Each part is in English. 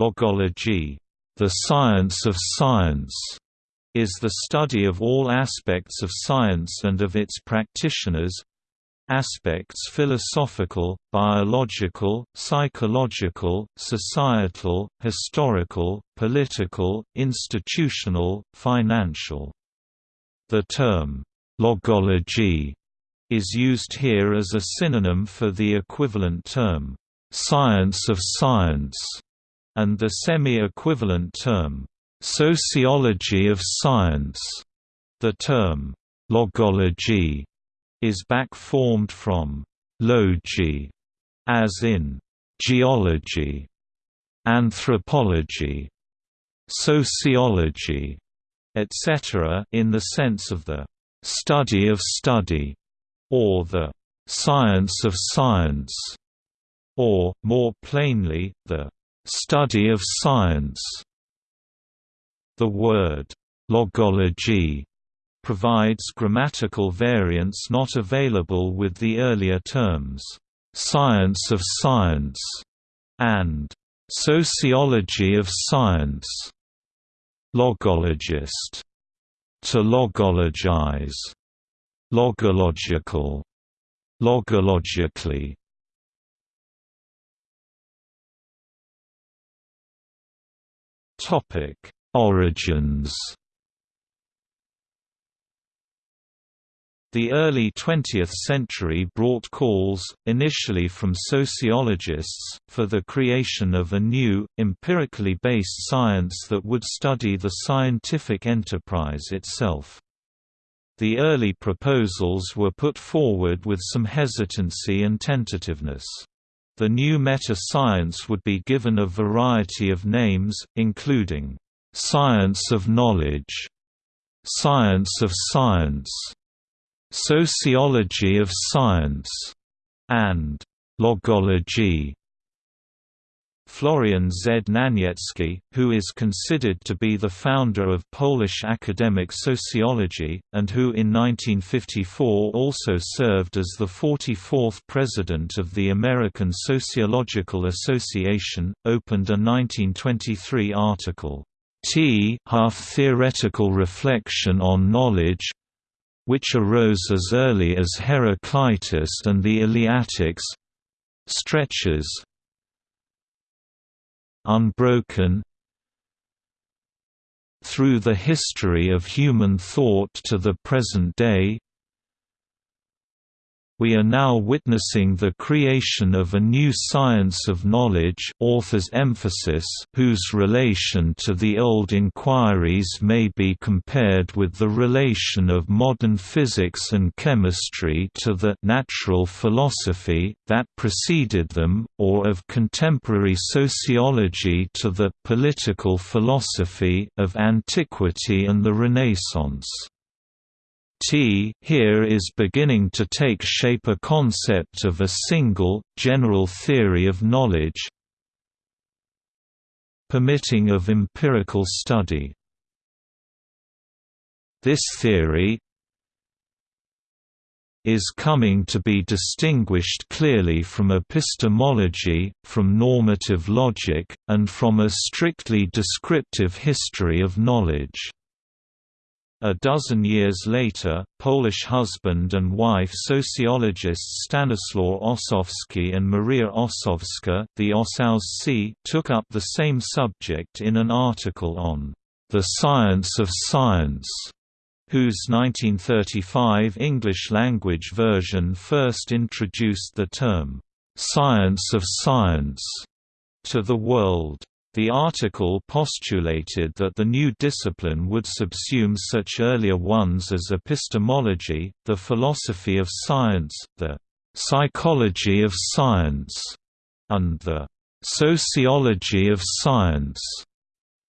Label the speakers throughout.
Speaker 1: Logology, the science of science, is the study of all aspects of science and of its practitioners, aspects philosophical, biological, psychological, societal, historical, political, institutional, financial. The term, logology, is used here as a synonym for the equivalent term, science of science, and the semi-equivalent term, sociology of science. The term, logology, is back-formed from logi, as in geology, anthropology, sociology, etc. in the sense of the study of study, or the science of science, or, more plainly, the study of science. The word logology provides grammatical variants not available with the earlier terms, science of science, and sociology of science. Logologist, to logologize, logological, logologically. Topic: Origins The early 20th century brought calls, initially from sociologists, for the creation of a new, empirically based science that would study the scientific enterprise itself. The early proposals were put forward with some hesitancy and tentativeness. The new meta-science would be given a variety of names, including, "...science of knowledge", "...science of science", Sociology of Science, and Logology. Florian Znaniecki, who is considered to be the founder of Polish academic sociology, and who in 1954 also served as the 44th president of the American Sociological Association, opened a 1923 article, T half theoretical reflection on knowledge, which arose as early as Heraclitus and the Eleatics stretches unbroken through the history of human thought to the present day we are now witnessing the creation of a new science of knowledge author's emphasis whose relation to the old inquiries may be compared with the relation of modern physics and chemistry to the natural philosophy that preceded them, or of contemporary sociology to the political philosophy of antiquity and the Renaissance. T here is beginning to take shape a concept of a single, general theory of knowledge permitting of empirical study. This theory is coming to be distinguished clearly from epistemology, from normative logic, and from a strictly descriptive history of knowledge. A dozen years later, Polish husband and wife sociologists Stanislaw Ossowski and Maria Ossowska the Ossowscy took up the same subject in an article on "...the science of science", whose 1935 English-language version first introduced the term, "...science of science", to the world. The article postulated that the new discipline would subsume such earlier ones as epistemology, the philosophy of science, the psychology of science, and the sociology of science.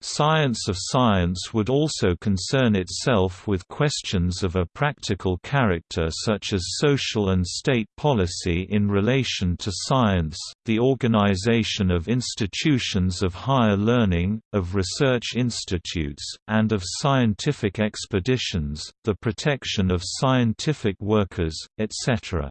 Speaker 1: Science of science would also concern itself with questions of a practical character such as social and state policy in relation to science, the organization of institutions of higher learning, of research institutes, and of scientific expeditions, the protection of scientific workers, etc.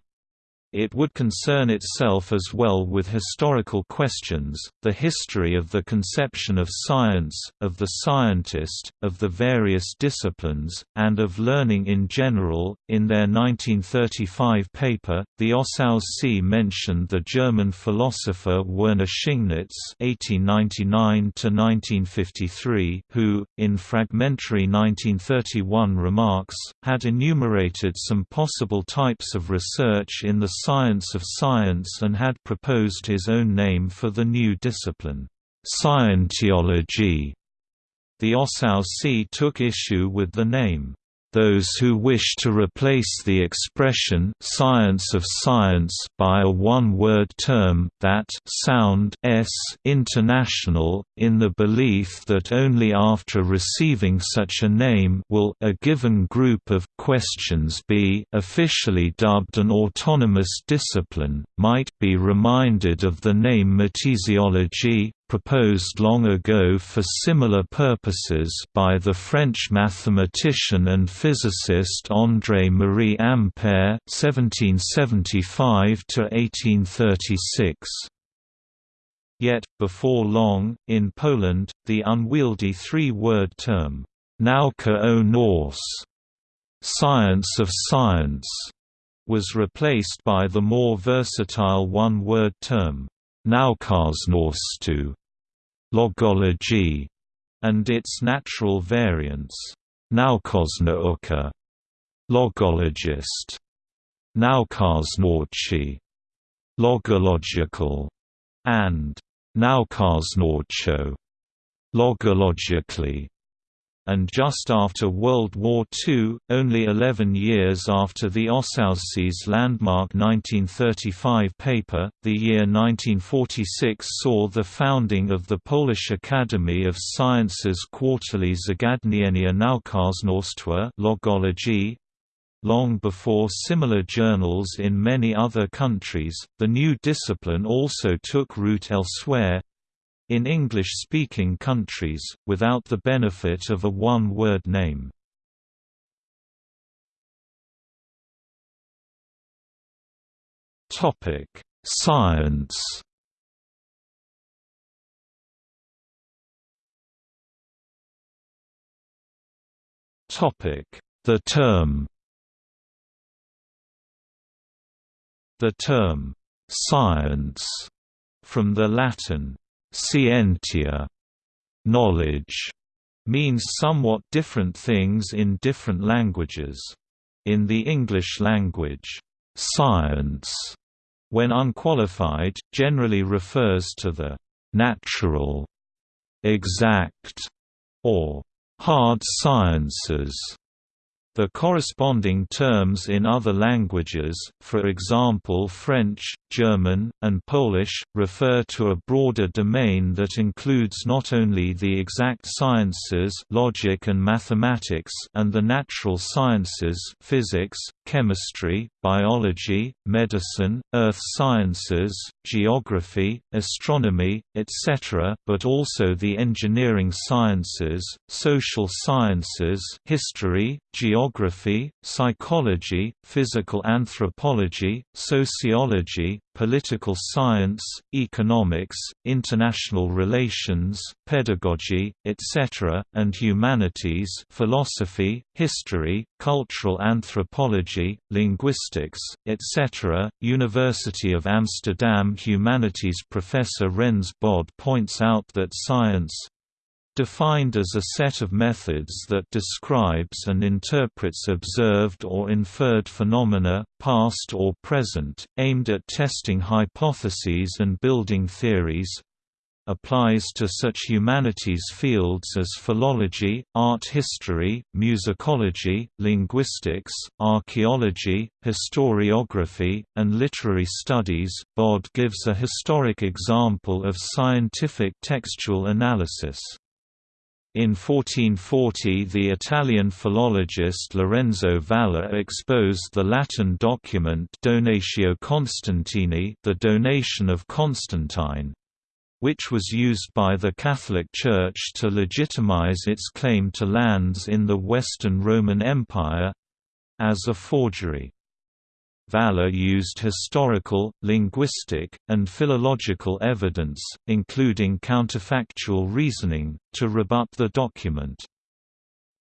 Speaker 1: It would concern itself as well with historical questions, the history of the conception of science, of the scientist, of the various disciplines, and of learning in general. In their 1935 paper, the Ossowscy mentioned the German philosopher Werner Schingnitz (1899–1953), who, in fragmentary 1931 remarks, had enumerated some possible types of research in the science of science and had proposed his own name for the new discipline, Scientology. The Ossowscy took issue with the name, those who wish to replace the expression science of science by a one-word term that sound s international, in the belief that only after receiving such a name will a given group of questions be officially dubbed an autonomous discipline, might be reminded of the name mathesiology, proposed long ago for similar purposes by the French mathematician and physicist André-Marie Ampère (1775–1836). Yet, before long, in Poland, the unwieldy three-word term, Nauka o nauce, science of science, was replaced by the more versatile one-word term, Naukoznawstwo, logology, and its natural variants, Naukoznawca, logologist, Naukoznawczy, logological, and Naukoznawczo, logologically and just after World War II, only 11 years after the Ossowscy's landmark 1935 paper, the year 1946 saw the founding of the Polish Academy of Sciences Quarterly Zagadnienia Naukoznawstwa logology, Long before similar journals in many other countries, the new discipline also took root elsewhere, in English-speaking countries, without the benefit of a one-word name. Topic Science Topic The term The term «science» from the Latin Scientia knowledge means somewhat different things in different languages. In the English language, science, when unqualified, generally refers to the natural, exact, or hard sciences the corresponding terms in other languages, for example French, German, and Polish, refer to a broader domain that includes not only the exact sciences logic and mathematics and the natural sciences physics, chemistry, biology, medicine, earth sciences, geography, astronomy, etc., but also the engineering sciences, social sciences history, geography, psychology, physical anthropology, sociology, political science, economics, international relations, pedagogy, etc., and humanities philosophy, history, cultural anthropology, linguistics, etc. University of Amsterdam Humanities professor Rens Bod points out that science, defined as a set of methods that describes and interprets observed or inferred phenomena, past or present, aimed at testing hypotheses and building theories, applies to such humanities fields as philology, art history, musicology, linguistics, archaeology, historiography, and literary studies. Bod gives a historic example of scientific textual analysis. In 1440 the Italian philologist Lorenzo Valla exposed the Latin document Donatio Constantini the donation of Constantine, which was used by the Catholic Church to legitimize its claim to lands in the Western Roman Empire—as a forgery. Valla used historical, linguistic, and philological evidence, including counterfactual reasoning, to rebut the document.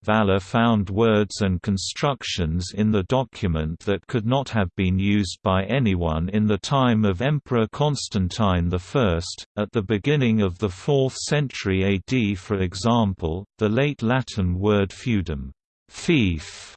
Speaker 1: Valla found words and constructions in the document that could not have been used by anyone in the time of Emperor Constantine I. At the beginning of the 4th century AD for example, the late Latin word feudum fief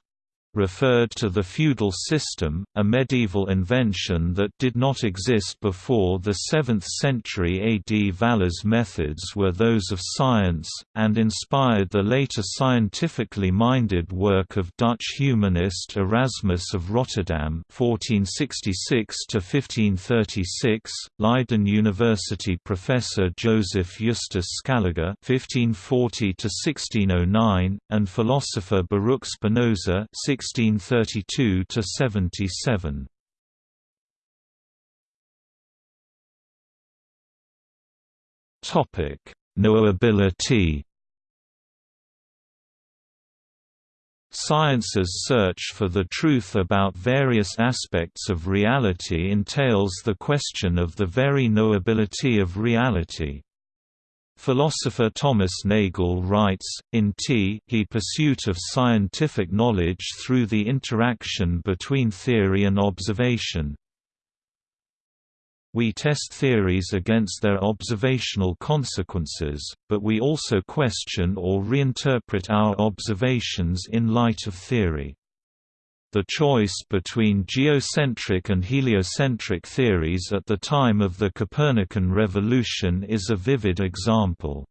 Speaker 1: referred to the feudal system, a medieval invention that did not exist before the 7th century AD. Valla's methods were those of science, and inspired the later scientifically minded work of Dutch humanist Erasmus of Rotterdam (1466–1536), Leiden University professor Joseph Justus Scaliger (1540–1609), and philosopher Baruch Spinoza 1632 to 77. Topic: Knowability. Science's search for the truth about various aspects of reality entails the question of the very knowability of reality. Philosopher Thomas Nagel writes, in T he Pursuit of Scientific Knowledge through the Interaction between Theory and Observation. We test theories against their observational consequences, but we also question or reinterpret our observations in light of theory. The choice between geocentric and heliocentric theories at the time of the Copernican revolution is a vivid example.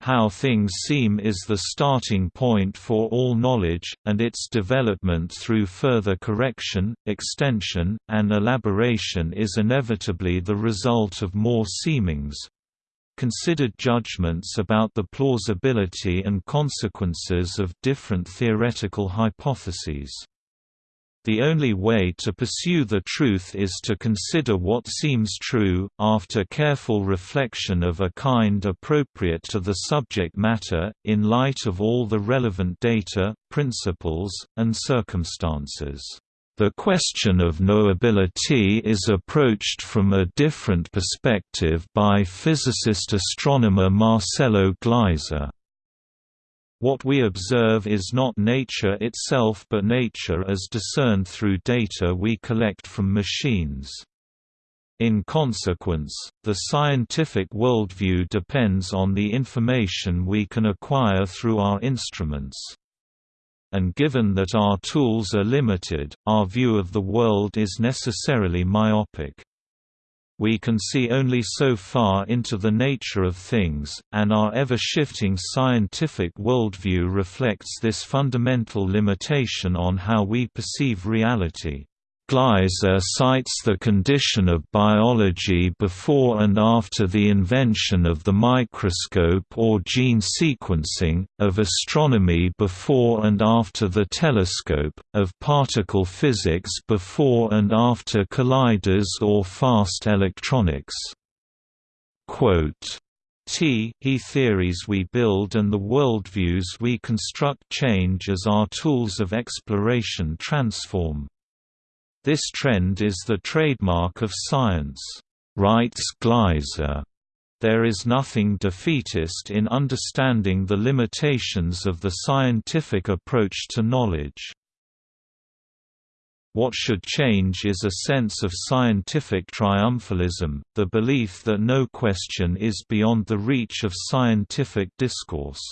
Speaker 1: How things seem is the starting point for all knowledge, and its development through further correction, extension, and elaboration is inevitably the result of more seemings, considered judgments about the plausibility and consequences of different theoretical hypotheses. The only way to pursue the truth is to consider what seems true, after careful reflection of a kind appropriate to the subject matter, in light of all the relevant data, principles, and circumstances. The question of knowability is approached from a different perspective by physicist-astronomer Marcelo Gleiser. What we observe is not nature itself but nature as discerned through data we collect from machines. In consequence, the scientific worldview depends on the information we can acquire through our instruments and given that our tools are limited, our view of the world is necessarily myopic. We can see only so far into the nature of things, and our ever-shifting scientific worldview reflects this fundamental limitation on how we perceive reality. Gleiser cites the condition of biology before and after the invention of the microscope or gene sequencing, of astronomy before and after the telescope, of particle physics before and after colliders or fast electronics. Quote, T he theories we build and the worldviews we construct change as our tools of exploration transform. This trend is the trademark of science, writes Gleiser. There is nothing defeatist in understanding the limitations of the scientific approach to knowledge. What should change is a sense of scientific triumphalism, the belief that no question is beyond the reach of scientific discourse.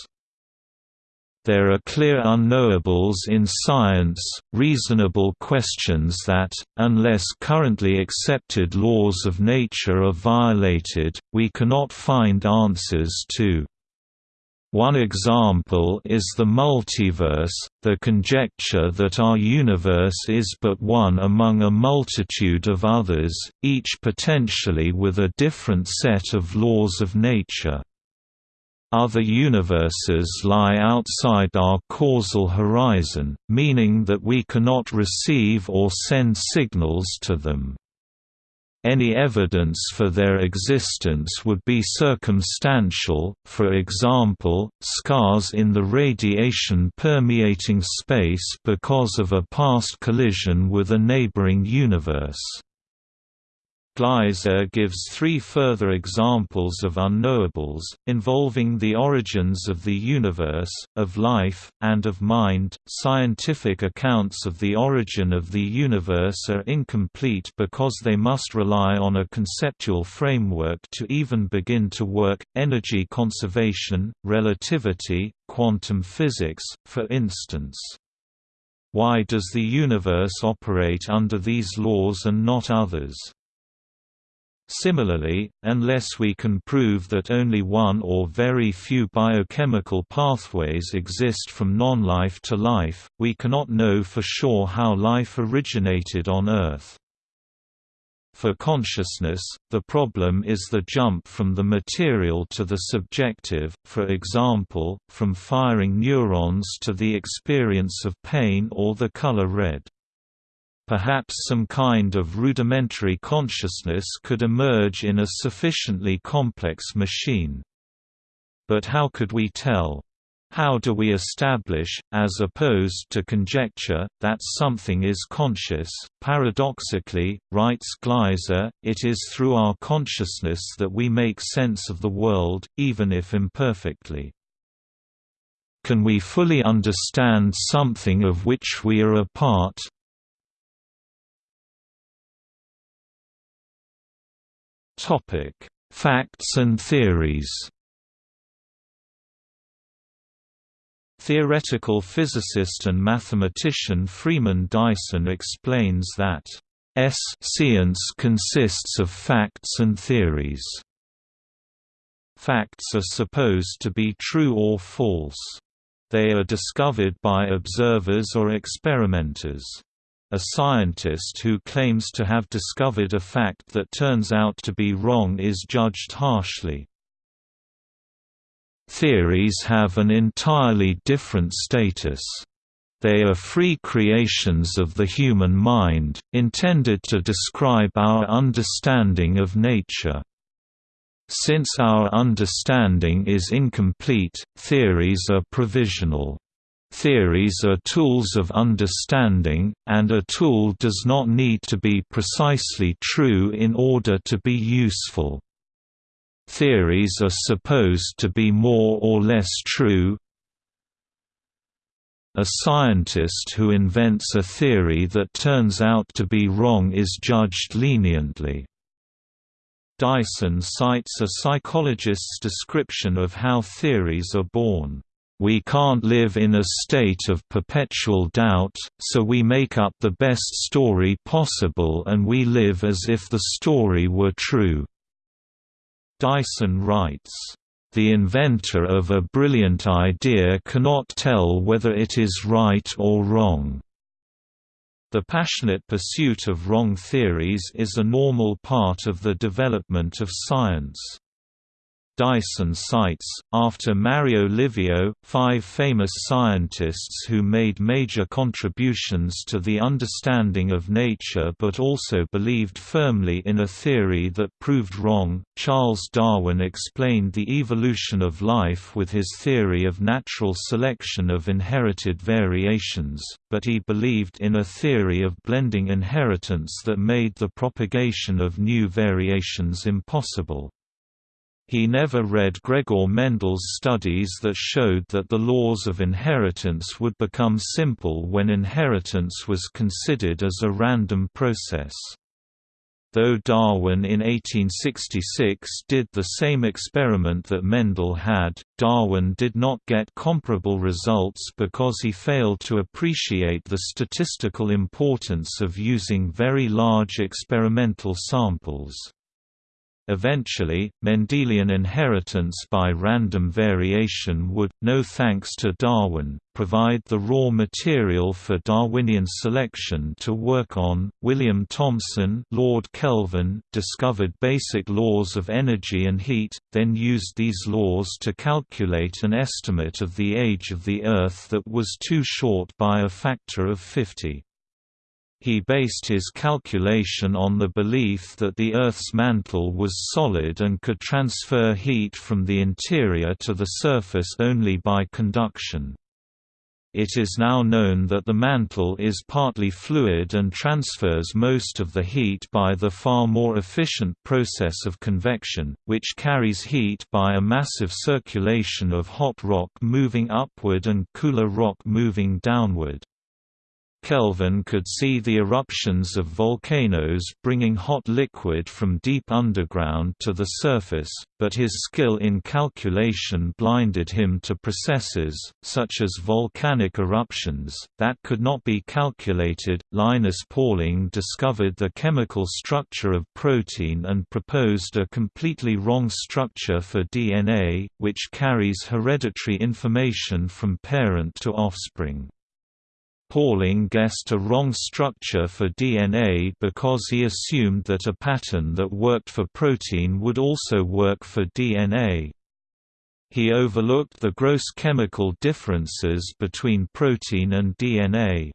Speaker 1: There are clear unknowables in science, reasonable questions that, unless currently accepted laws of nature are violated, we cannot find answers to. One example is the multiverse, the conjecture that our universe is but one among a multitude of others, each potentially with a different set of laws of nature. Other universes lie outside our causal horizon, meaning that we cannot receive or send signals to them. any evidence for their existence would be circumstantial, for example, scars in the radiation permeating space because of a past collision with a neighboring universe. Gleiser gives three further examples of unknowables, involving the origins of the universe, of life, and of mind. Scientific accounts of the origin of the universe are incomplete because they must rely on a conceptual framework to even begin to work energy conservation, relativity, quantum physics, for instance. Why does the universe operate under these laws and not others? Similarly, unless we can prove that only one or very few biochemical pathways exist from non-life to life, we cannot know for sure how life originated on Earth. For consciousness, the problem is the jump from the material to the subjective, for example, from firing neurons to the experience of pain or the color red. Perhaps some kind of rudimentary consciousness could emerge in a sufficiently complex machine. But how could we tell? How do we establish, as opposed to conjecture, that something is conscious? Paradoxically, writes Gleiser, it is through our consciousness that we make sense of the world, even if imperfectly. Can we fully understand something of which we are a part? Topic: Facts and theories. Theoretical physicist and mathematician Freeman Dyson explains that S science consists of facts and theories. Facts are supposed to be true or false. They are discovered by observers or experimenters. A scientist who claims to have discovered a fact that turns out to be wrong is judged harshly. Theories have an entirely different status. They are free creations of the human mind, intended to describe our understanding of nature. Since our understanding is incomplete, theories are provisional. Theories are tools of understanding, and a tool does not need to be precisely true in order to be useful. Theories are supposed to be more or less true. A scientist who invents a theory that turns out to be wrong is judged leniently. Dyson cites a psychologist's description of how theories are born. We can't live in a state of perpetual doubt, so we make up the best story possible and we live as if the story were true." Dyson writes, "...the inventor of a brilliant idea cannot tell whether it is right or wrong." The passionate pursuit of wrong theories is a normal part of the development of science. Dyson cites, after Mario Livio, five famous scientists who made major contributions to the understanding of nature but also believed firmly in a theory that proved wrong. Charles Darwin explained the evolution of life with his theory of natural selection of inherited variations, but he believed in a theory of blending inheritance that made the propagation of new variations impossible. He never read Gregor Mendel's studies that showed that the laws of inheritance would become simple when inheritance was considered as a random process. Though Darwin in 1866 did the same experiment that Mendel had, Darwin did not get comparable results because he failed to appreciate the statistical importance of using very large experimental samples. Eventually, Mendelian inheritance by random variation would, no thanks to Darwin, provide the raw material for Darwinian selection to work on. William Thomson, Lord Kelvin, discovered basic laws of energy and heat, then used these laws to calculate an estimate of the age of the Earth that was too short by a factor of 50. He based his calculation on the belief that the Earth's mantle was solid and could transfer heat from the interior to the surface only by conduction. It is now known that the mantle is partly fluid and transfers most of the heat by the far more efficient process of convection, which carries heat by a massive circulation of hot rock moving upward and cooler rock moving downward. Kelvin could see the eruptions of volcanoes bringing hot liquid from deep underground to the surface, but his skill in calculation blinded him to processes, such as volcanic eruptions, that could not be calculated. Linus Pauling discovered the chemical structure of protein and proposed a completely wrong structure for DNA, which carries hereditary information from parent to offspring. Pauling guessed a wrong structure for DNA because he assumed that a pattern that worked for protein would also work for DNA. He overlooked the gross chemical differences between protein and DNA.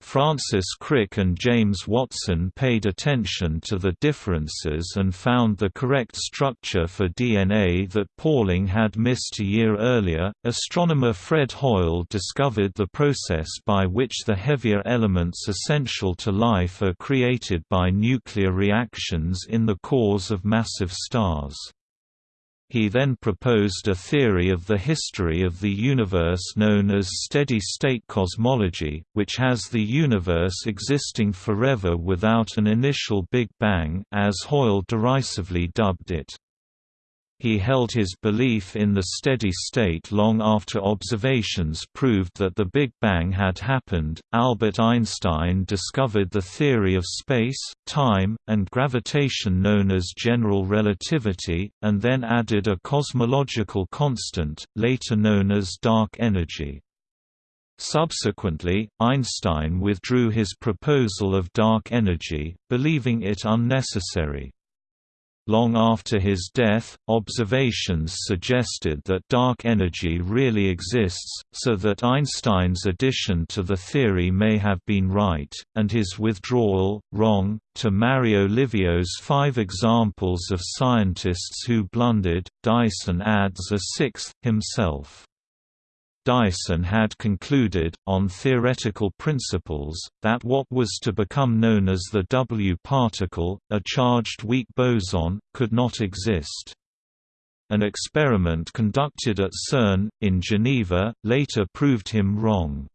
Speaker 1: Francis Crick and James Watson paid attention to the differences and found the correct structure for DNA that Pauling had missed a year earlier. Astronomer Fred Hoyle discovered the process by which the heavier elements essential to life are created by nuclear reactions in the cores of massive stars. He then proposed a theory of the history of the universe known as steady-state cosmology, which has the universe existing forever without an initial Big Bang as Hoyle derisively dubbed it. He held his belief in the steady state long after observations proved that the Big Bang had happened. Albert Einstein discovered the theory of space, time, and gravitation known as general relativity, and then added a cosmological constant, later known as dark energy. Subsequently, Einstein withdrew his proposal of dark energy, believing it unnecessary. Long after his death, observations suggested that dark energy really exists, so that Einstein's addition to the theory may have been right, and his withdrawal, wrong. To Mario Livio's five examples of scientists who blundered, Dyson adds a sixth, himself. Dyson had concluded, on theoretical principles, that what was to become known as the W particle, a charged weak boson, could not exist. An experiment conducted at CERN, in Geneva, later proved him wrong.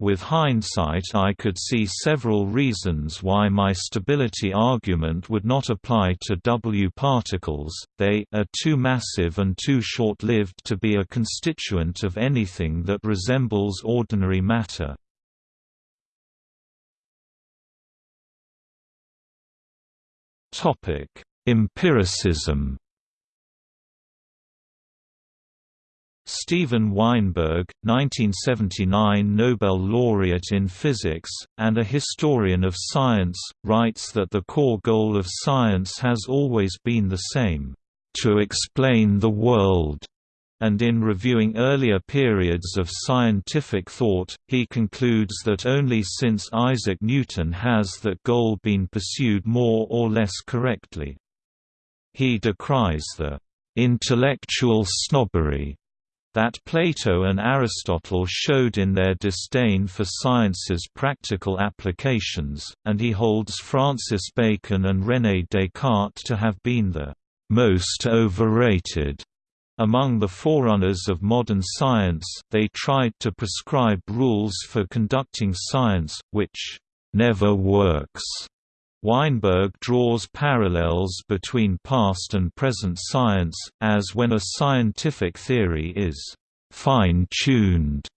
Speaker 1: With hindsight I could see several reasons why my stability argument would not apply to W particles, they are too massive and too short-lived to be a constituent of anything that resembles ordinary matter. Empiricism Steven Weinberg, 1979 Nobel laureate in physics, and a historian of science, writes that the core goal of science has always been the same, "...to explain the world." And in reviewing earlier periods of scientific thought, he concludes that only since Isaac Newton has that goal been pursued more or less correctly. He decries the "...intellectual snobbery." That Plato and Aristotle showed in their disdain for science's practical applications, and he holds Francis Bacon and René Descartes to have been the most overrated. Among the forerunners of modern science, they tried to prescribe rules for conducting science, which never works. Weinberg draws parallels between past and present science, as when a scientific theory is «fine-tuned»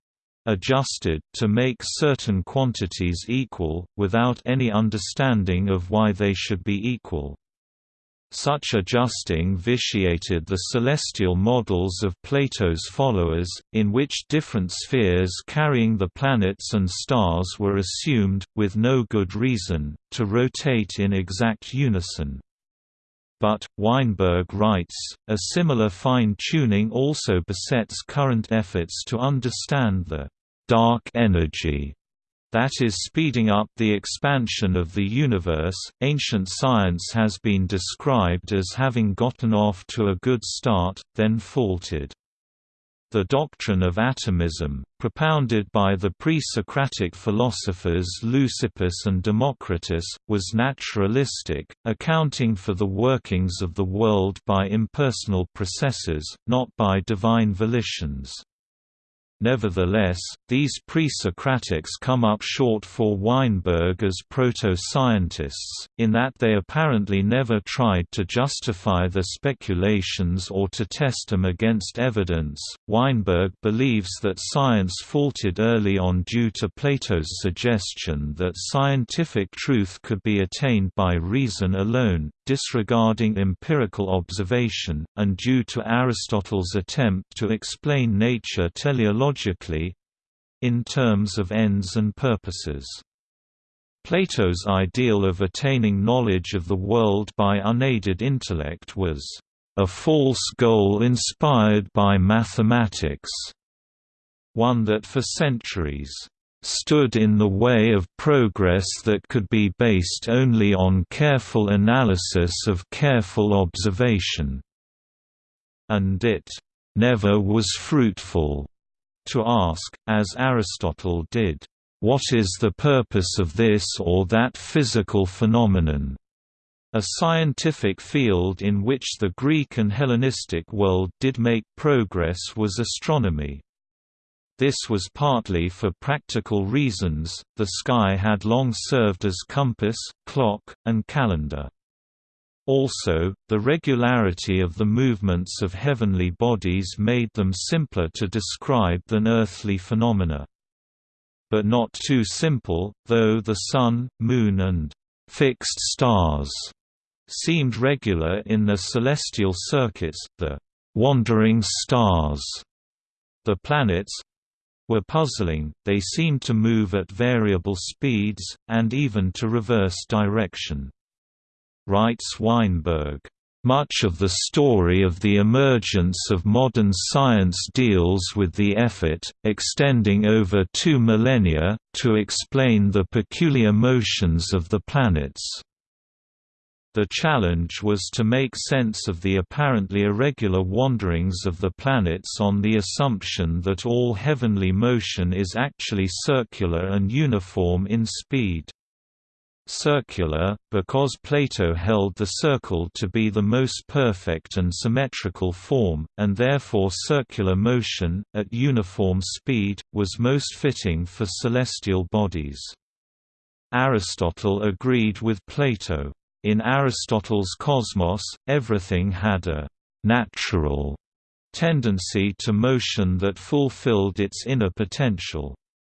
Speaker 1: adjusted to make certain quantities equal, without any understanding of why they should be equal. Such adjusting vitiated the celestial models of Plato's followers, in which different spheres carrying the planets and stars were assumed, with no good reason, to rotate in exact unison. But, Weinberg writes, a similar fine-tuning also besets current efforts to understand the «dark energy» that is speeding up the expansion of the universe. Ancient science has been described as having gotten off to a good start, then faltered. The doctrine of atomism, propounded by the pre-Socratic philosophers Leucippus and Democritus, was naturalistic, accounting for the workings of the world by impersonal processes, not by divine volitions. Nevertheless, these pre-Socratics come up short for Weinberg as proto-scientists, in that they apparently never tried to justify their speculations or to test them against evidence. Weinberg believes that science faltered early on due to Plato's suggestion that scientific truth could be attained by reason alone, disregarding empirical observation, and due to Aristotle's attempt to explain nature teleologically—in terms of ends and purposes. Plato's ideal of attaining knowledge of the world by unaided intellect was a false goal inspired by mathematics, one that for centuries stood in the way of progress that could be based only on careful analysis of careful observation. And it never was fruitful to ask, as Aristotle did, what is the purpose of this or that physical phenomenon? A scientific field in which the Greek and Hellenistic world did make progress was astronomy. This was partly for practical reasons, the sky had long served as compass, clock, and calendar. Also, the regularity of the movements of heavenly bodies made them simpler to describe than earthly phenomena. But not too simple, though the sun, moon and fixed stars seemed regular in their celestial circuits, the wandering stars, the planets, were puzzling, they seemed to move at variable speeds, and even to reverse direction. Writes Weinberg, much of the story of the emergence of modern science deals with the effort, extending over two millennia, to explain the peculiar motions of the planets. The challenge was to make sense of the apparently irregular wanderings of the planets on the assumption that all heavenly motion is actually circular and uniform in speed. Circular, because Plato held the circle to be the most perfect and symmetrical form, and therefore circular motion, at uniform speed, was most fitting for celestial bodies. Aristotle agreed with Plato. In Aristotle's cosmos, everything had a «natural» tendency to motion that fulfilled its inner potential.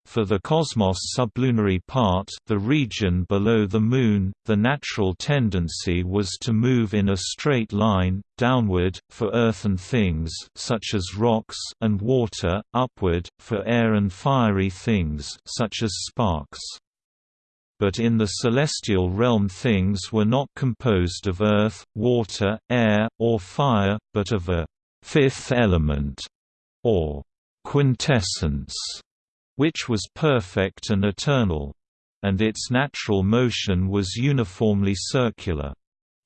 Speaker 1: For the cosmos sublunary part the region below the Moon, the natural tendency was to move in a straight line, downward, for earth and things such as rocks and water, upward, for air and fiery things such as sparks but in the celestial realm things were not composed of earth, water, air, or fire, but of a fifth element, or quintessence, which was perfect and eternal. And its natural motion was uniformly circular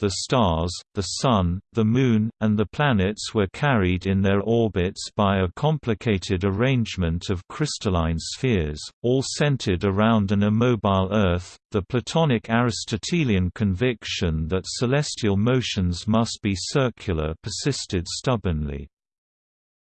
Speaker 1: the stars, the Sun, the Moon, and the planets were carried in their orbits by a complicated arrangement of crystalline spheres, all centered around an immobile Earth. The Platonic Aristotelian conviction that celestial motions must be circular persisted stubbornly.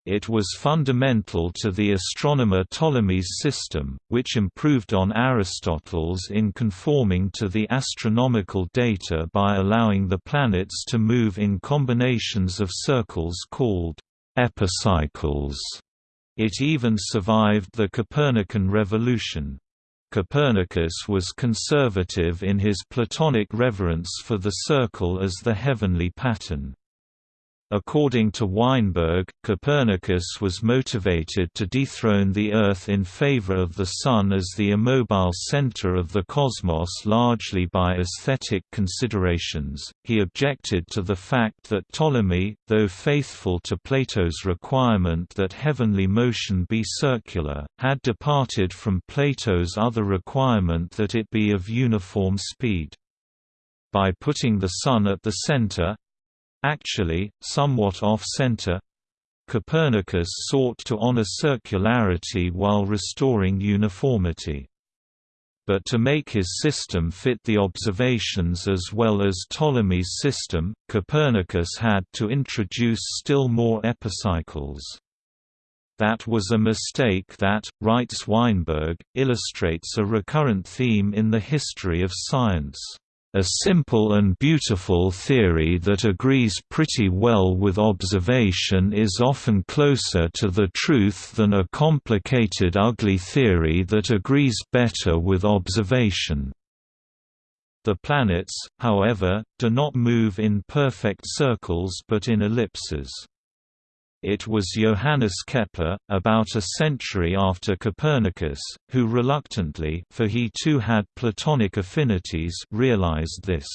Speaker 1: It was fundamental to the astronomer Ptolemy's system, which improved on Aristotle's in conforming to the astronomical data by allowing the planets to move in combinations of circles called epicycles. It even survived the Copernican revolution. Copernicus was conservative in his Platonic reverence for the circle as the heavenly pattern. According to Weinberg, Copernicus was motivated to dethrone the Earth in favor of the Sun as the immobile center of the cosmos largely by aesthetic considerations. He objected to the fact that Ptolemy, though faithful to Plato's requirement that heavenly motion be circular, had departed from Plato's other requirement that it be of uniform speed. By putting the Sun at the center, Actually, somewhat off-center, Copernicus sought to honor circularity while restoring uniformity. But to make his system fit the observations as well as Ptolemy's system, Copernicus had to introduce still more epicycles. That was a mistake that, writes Weinberg, illustrates a recurrent theme in the history of science. A simple and beautiful theory that agrees pretty well with observation is often closer to the truth than a complicated ugly theory that agrees better with observation. The planets, however, do not move in perfect circles but in ellipses. It was Johannes Kepler, about a century after Copernicus, who reluctantly for he too had Platonic affinities realized this.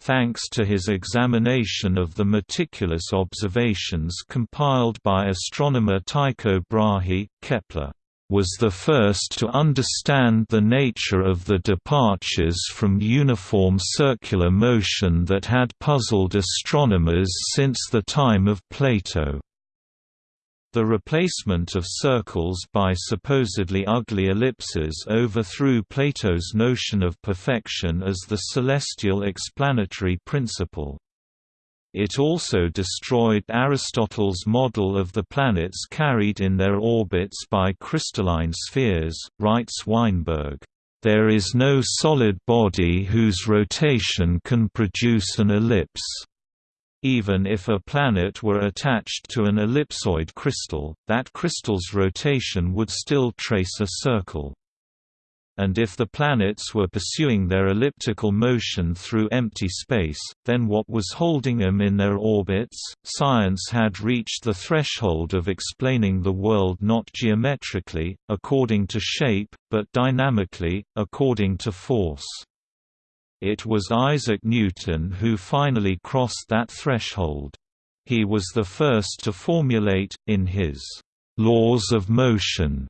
Speaker 1: Thanks to his examination of the meticulous observations compiled by astronomer Tycho Brahe, Kepler was the first to understand the nature of the departures from uniform circular motion that had puzzled astronomers since the time of Plato. The replacement of circles by supposedly ugly ellipses overthrew Plato's notion of perfection as the celestial explanatory principle. It also destroyed Aristotle's model of the planets carried in their orbits by crystalline spheres, writes Weinberg. There is no solid body whose rotation can produce an ellipse. Even if a planet were attached to an ellipsoid crystal, that crystal's rotation would still trace a circle and if the planets were pursuing their elliptical motion through empty space, then what was holding them in their orbits? Science had reached the threshold of explaining the world not geometrically, according to shape, but dynamically, according to force. It was Isaac Newton who finally crossed that threshold. He was the first to formulate, in his laws of motion,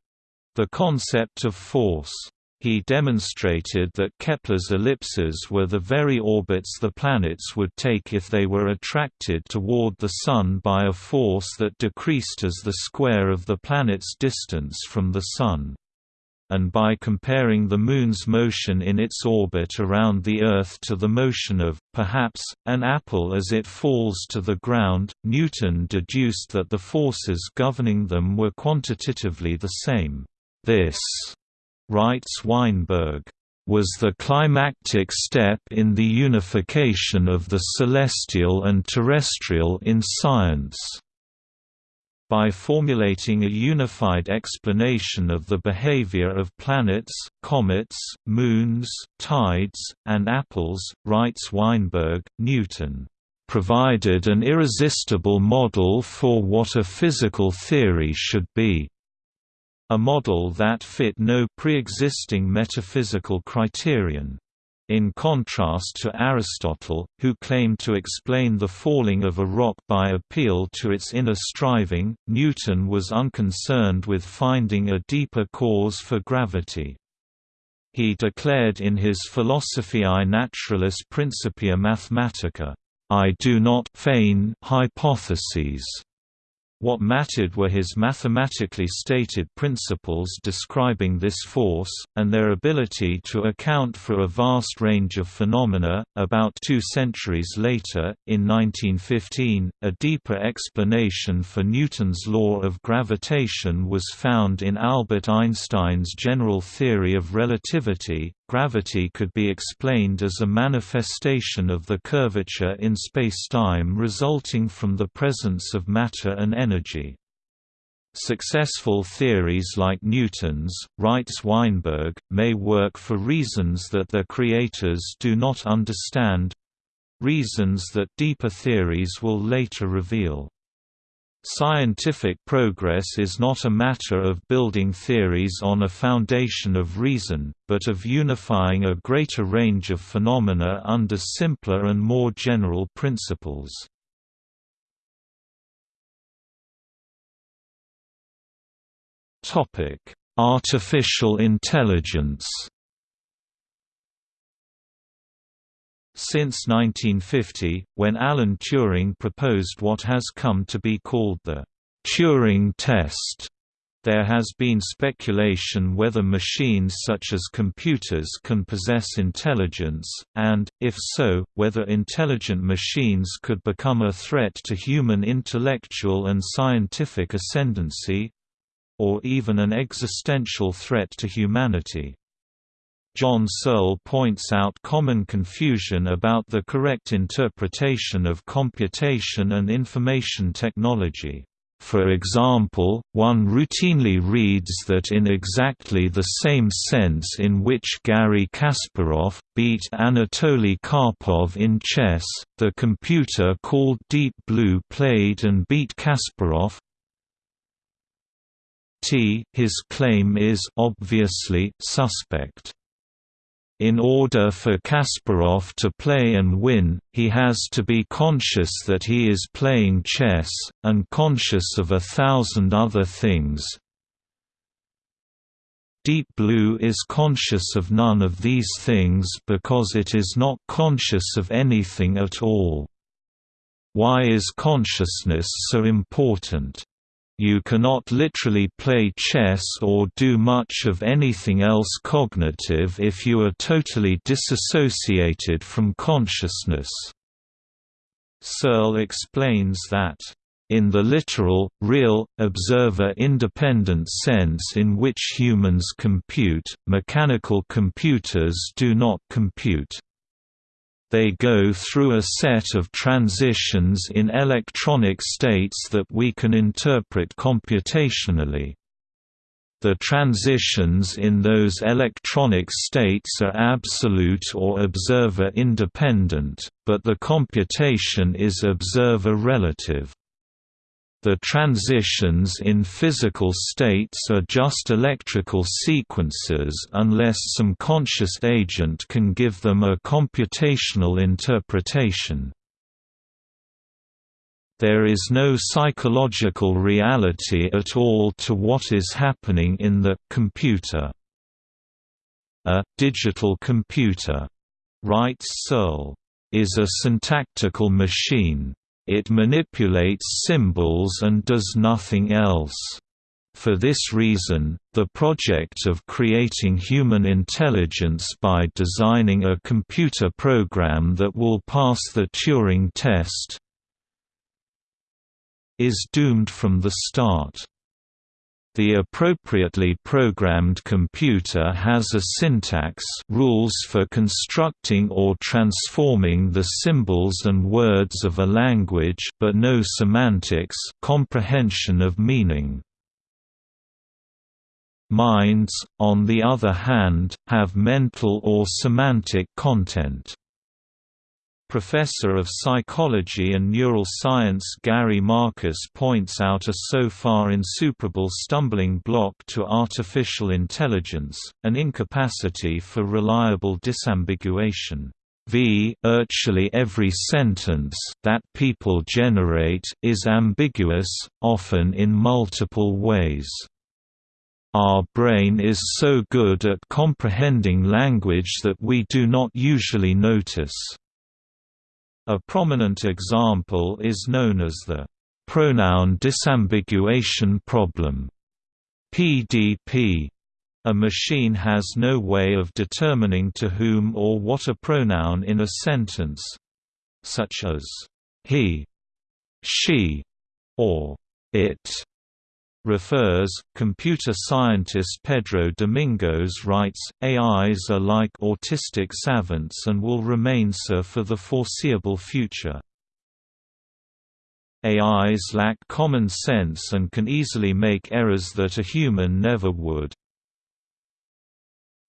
Speaker 1: the concept of force. He demonstrated that Kepler's ellipses were the very orbits the planets would take if they were attracted toward the Sun by a force that decreased as the square of the planet's distance from the Sun and by comparing the Moon's motion in its orbit around the Earth to the motion of, perhaps, an apple as it falls to the ground, Newton deduced that the forces governing them were quantitatively the same. This writes Weinberg, was the climactic step in the unification of the celestial and terrestrial in science. By formulating a unified explanation of the behavior of planets, comets, moons, tides, and apples, writes Weinberg, Newton provided an irresistible model for what a physical theory should be a model that fit no pre-existing metaphysical criterion. In contrast to Aristotle, who claimed to explain the falling of a rock by appeal to its inner striving, Newton was unconcerned with finding a deeper cause for gravity. He declared in his Philosophiae Naturalis Principia Mathematica, "...I do not feign hypotheses." What mattered were his mathematically stated principles describing this force, and their ability to account for a vast range of phenomena. About two centuries later, in 1915, a deeper explanation for Newton's law of gravitation was found in Albert Einstein's general theory of relativity, Gravity could be explained as a manifestation of the curvature in spacetime resulting from the presence of matter and energy. Successful theories like Newton's, writes Weinberg, may work for reasons that their creators do not understand, reasons that deeper theories will later reveal. Scientific progress is not a matter of building theories on a foundation of reason, but of unifying a greater range of phenomena under simpler and more general principles. Artificial intelligence Since 1950, when Alan Turing proposed what has come to be called the Turing test, there has been speculation whether machines such as computers can possess intelligence, and, if so, whether intelligent machines could become a threat to human intellectual and scientific ascendancy—or even an existential threat to humanity. John Searle points out common confusion about the correct interpretation of computation and information technology. For example, one routinely reads that in exactly the same sense in which Garry Kasparov, beat Anatoly Karpov in chess, the computer called Deep Blue played and beat Kasparov, T his claim is obviously suspect. In order for Kasparov to play and win, he has to be conscious that he is playing chess, and conscious of a thousand other things. Deep Blue is conscious of none of these things because it is not conscious of anything at all. Why is consciousness so important? You cannot literally play chess or do much of anything else cognitive if you are totally disassociated from consciousness. Searle explains that, in the literal, real, observer-independent sense in which humans compute, mechanical computers do not compute. They go through a set of transitions in electronic states that we can interpret computationally. The transitions in those electronic states are absolute or observer independent, but the computation is observer relative. The transitions in physical states are just electrical sequences unless some conscious agent can give them a computational interpretation. There is no psychological reality at all to what is happening in the computer. A digital computer, writes Searle, is a syntactical machine it manipulates symbols and does nothing else. For this reason, the project of creating human intelligence by designing a computer program that will pass the Turing test is doomed from the start. The appropriately programmed computer has a syntax rules for constructing or transforming the symbols and words of a language but no semantics comprehension of meaning. Minds, on the other hand, have mental or semantic content. Professor of Psychology and Neural Science Gary Marcus points out a so far insuperable stumbling block to artificial intelligence, an incapacity for reliable disambiguation. V virtually every sentence that people generate is ambiguous, often in multiple ways. Our brain is so good at comprehending language that we do not usually notice. A prominent example is known as the pronoun disambiguation problem PDP. A machine has no way of determining to whom or what a pronoun in a sentence such as he, she, or it refers. Computer scientist Pedro Domingos writes, AIs are like autistic savants and will remain so for the foreseeable future. AIs lack common sense and can easily make errors that a human never would.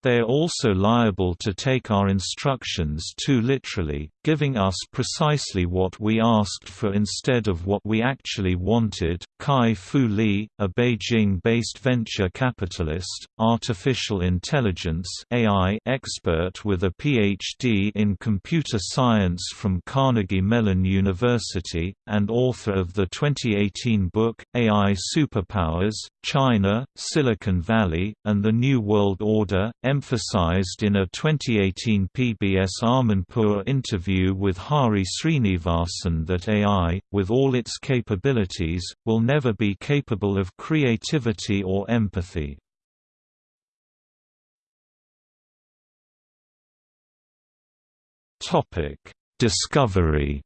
Speaker 1: They are also liable to take our instructions too literally, giving us precisely what we asked for instead of what we actually wanted. Kai Fu Lee, a Beijing-based venture capitalist, artificial intelligence (AI) expert with a PhD in computer science from Carnegie Mellon University, and author of the 2018 book AI Superpowers: China, Silicon Valley, and the New World Order emphasized in a 2018 PBS Amanpour interview with Hari Srinivasan that AI, with all its capabilities, will never be capable of creativity or empathy. Discovery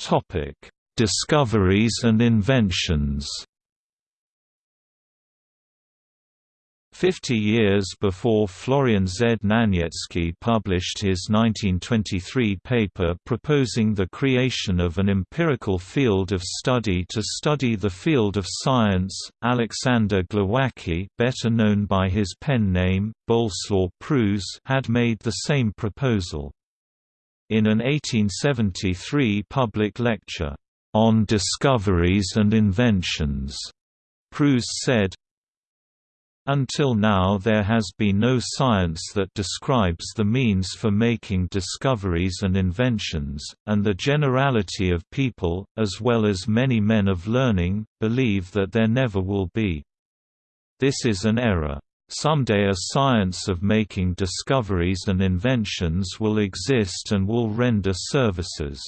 Speaker 1: Topic: Discoveries and inventions Fifty years before Florian Znaniecki published his 1923 paper proposing the creation of an empirical field of study to study the field of science, Alexander Glowacki better known by his pen name, Boleslaw Prus had made the same proposal. In an 1873 public lecture, on Discoveries and Inventions. Prus said, until now there has been no science that describes the means for making discoveries and inventions, and the generality of people, as well as many men of learning, believe that there never will be. This is an error. Someday a science of making discoveries and inventions will exist and will render services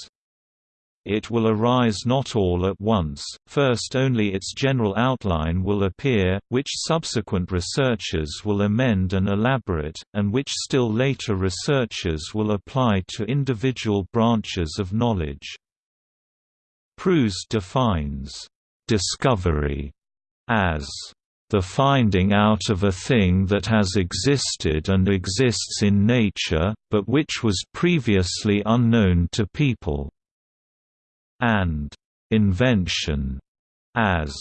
Speaker 1: it will arise not all at once, first only its general outline will appear, which subsequent researchers will amend and elaborate, and which still later researchers will apply to individual branches of knowledge. Prus defines discovery as the finding out of a thing that has existed and exists in nature, but which was previously unknown to people and invention as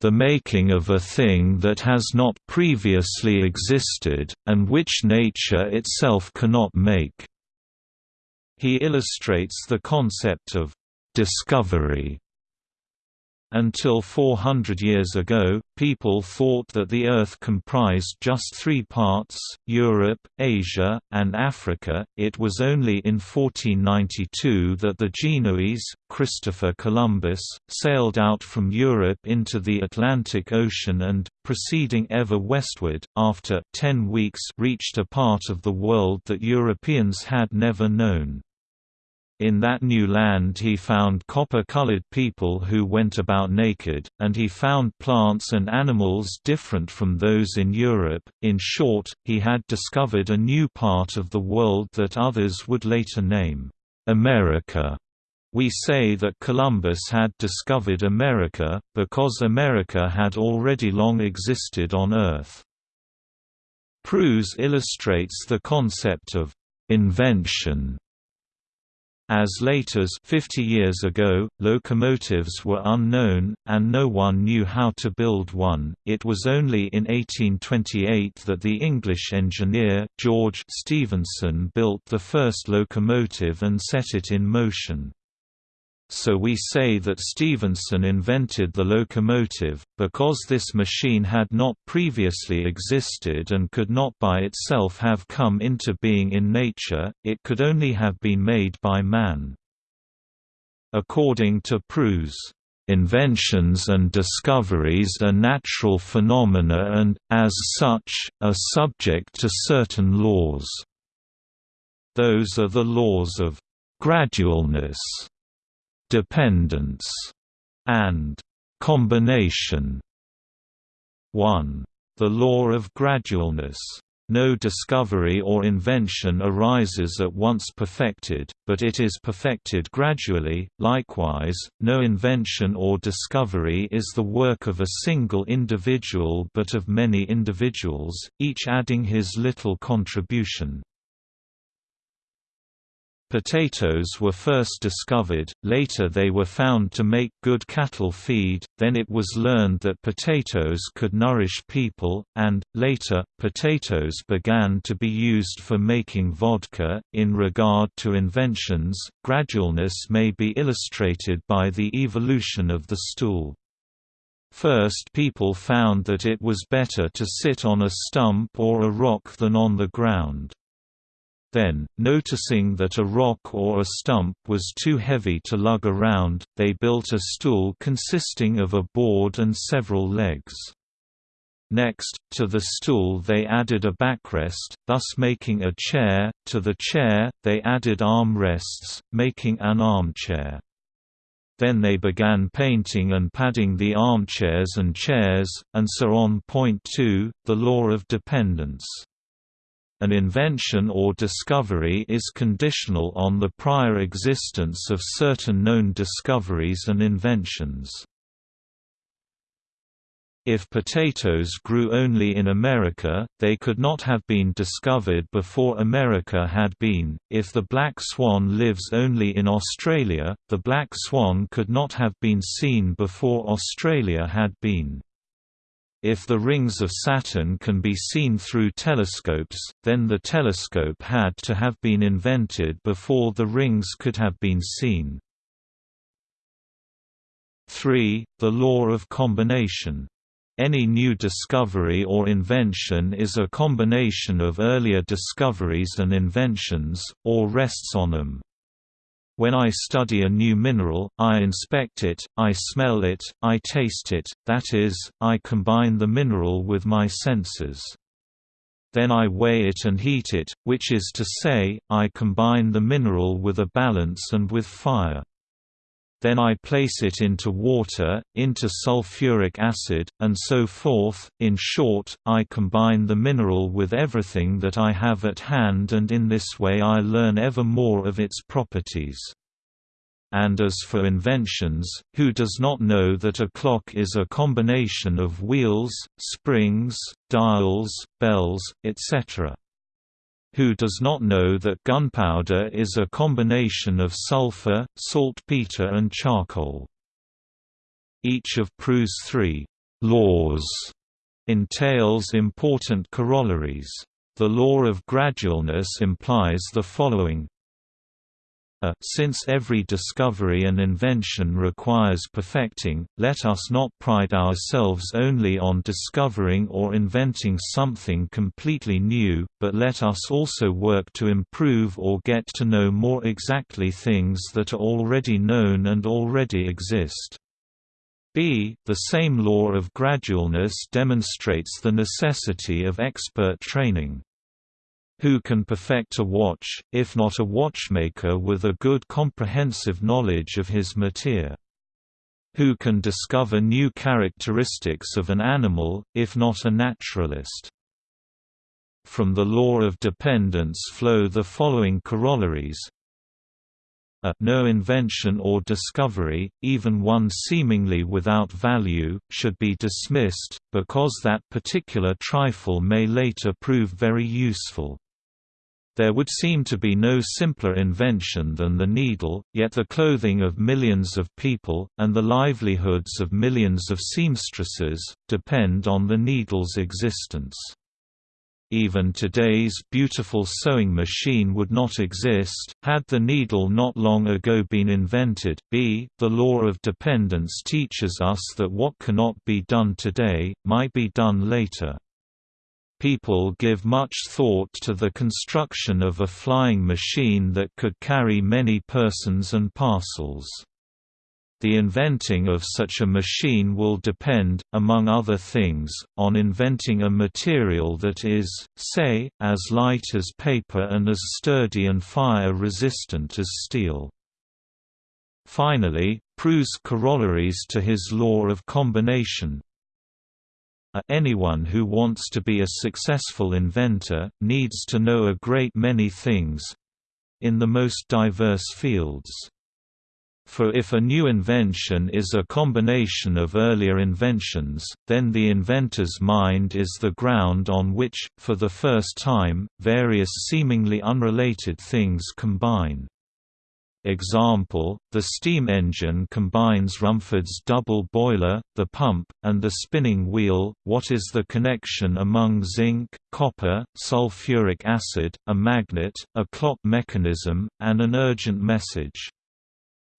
Speaker 1: the making of a thing that has not previously existed, and which nature itself cannot make. He illustrates the concept of discovery until 400 years ago, people thought that the Earth comprised just three parts, Europe, Asia, and Africa. It was only in 1492 that the Genoese, Christopher Columbus, sailed out from Europe into the Atlantic Ocean and, proceeding ever westward, after 10 weeks reached a part of the world that Europeans had never known. In that new land he found copper-colored people who went about naked, and he found plants and animals different from those in Europe. In short, he had discovered a new part of the world that others would later name America. We say that Columbus had discovered America, because America had already long existed on Earth. Prus illustrates the concept of invention as late as 50 years ago, locomotives were unknown, and no one knew how to build one. It was only in 1828 that the English engineer, George Stephenson built the first locomotive and set it in motion so we say that Stephenson invented the locomotive, because this machine had not previously existed and could not by itself have come into being in nature, it could only have been made by man. According to Prus, Inventions and discoveries are natural phenomena and, as such, are subject to certain laws. Those are the laws of gradualness, dependence, and combination. 1. The law of gradualness. No discovery or invention arises at once perfected, but it is perfected gradually. Likewise, no invention or discovery is the work of a single individual but of many individuals, each adding his little contribution. Potatoes were first discovered, later they were found to make good cattle feed, then it was learned that potatoes could nourish people, and, later, potatoes began to be used for making vodka. In regard to inventions, gradualness may be illustrated by the evolution of the stool. First people found that it was better to sit on a stump or a rock than on the ground. Then, noticing that a rock or a stump was too heavy to lug around, they built a stool consisting of a board and several legs. Next, to the stool they added a backrest, thus making a chair, to the chair, they added arm rests, making an armchair. Then they began painting and padding the armchairs and chairs, and so on. Point 2, the law of dependence. An invention or discovery is conditional on the prior existence of certain known discoveries and inventions. If potatoes grew only in America, they could not have been discovered before America had been. If the black swan lives only in Australia, the black swan could not have been seen before Australia had been. If the rings of Saturn can be seen through telescopes, then the telescope had to have been invented before the rings could have been seen. 3. The law of combination. Any new discovery or invention is a combination of earlier discoveries and inventions, or rests on them. When I study a new mineral, I inspect it, I smell it, I taste it, that is, I combine the mineral with my senses. Then I weigh it and heat it, which is to say, I combine the mineral with a balance and with fire. Then I place it into water, into sulfuric acid, and so forth. In short, I combine the mineral with everything that I have at hand and in this way I learn ever more of its properties. And as for inventions, who does not know that a clock is a combination of wheels, springs, dials, bells, etc.? Who does not know that gunpowder is a combination of sulfur, saltpeter and charcoal. Each of Prus's three «laws» entails important corollaries. The law of gradualness implies the following a, since every discovery and invention requires perfecting, let us not pride ourselves only on discovering or inventing something completely new, but let us also work to improve or get to know more exactly things that are already known and already exist. b. The same law of gradualness demonstrates the necessity of expert training. Who can perfect a watch, if not a watchmaker with a good comprehensive knowledge of his materia? Who can discover new characteristics of an animal, if not a naturalist? From the law of dependence flow the following corollaries a no invention or discovery, even one seemingly without value, should be dismissed, because that particular trifle may later prove very useful. There would seem to be no simpler invention than the needle, yet the clothing of millions of people, and the livelihoods of millions of seamstresses, depend on the needle's existence. Even today's beautiful sewing machine would not exist, had the needle not long ago been invented. b. The law of dependence teaches us that what cannot be done today, might be done later people give much thought to the construction of a flying machine that could carry many persons and parcels. The inventing of such a machine will depend, among other things, on inventing a material that is, say, as light as paper and as sturdy and fire-resistant as steel. Finally, Prus's corollaries to his law of combination, Uh, anyone who wants to be a successful inventor, needs to know a great many things—in the most diverse fields. For if a new invention is a combination of earlier inventions, then the inventor's mind is the ground on which, for the first time, various seemingly unrelated things combine. Example, the steam engine combines Rumford's double boiler, the pump, and the spinning wheel. What is the connection among zinc, copper, sulfuric acid, a magnet, a clock mechanism, and an urgent message?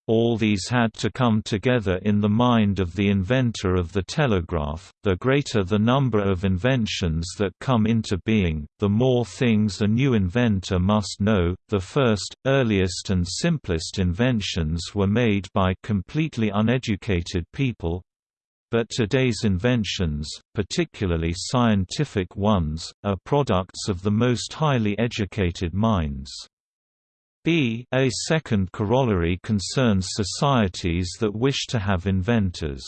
Speaker 1: All these had to come together in the mind of the inventor of the telegraph. The greater the number of inventions that come into being, the more things a new inventor must know. The first, earliest, and simplest inventions were made by completely uneducated people. But today's inventions, particularly scientific ones, are products of the most highly educated minds. B a second corollary concerns societies that wish to have inventors.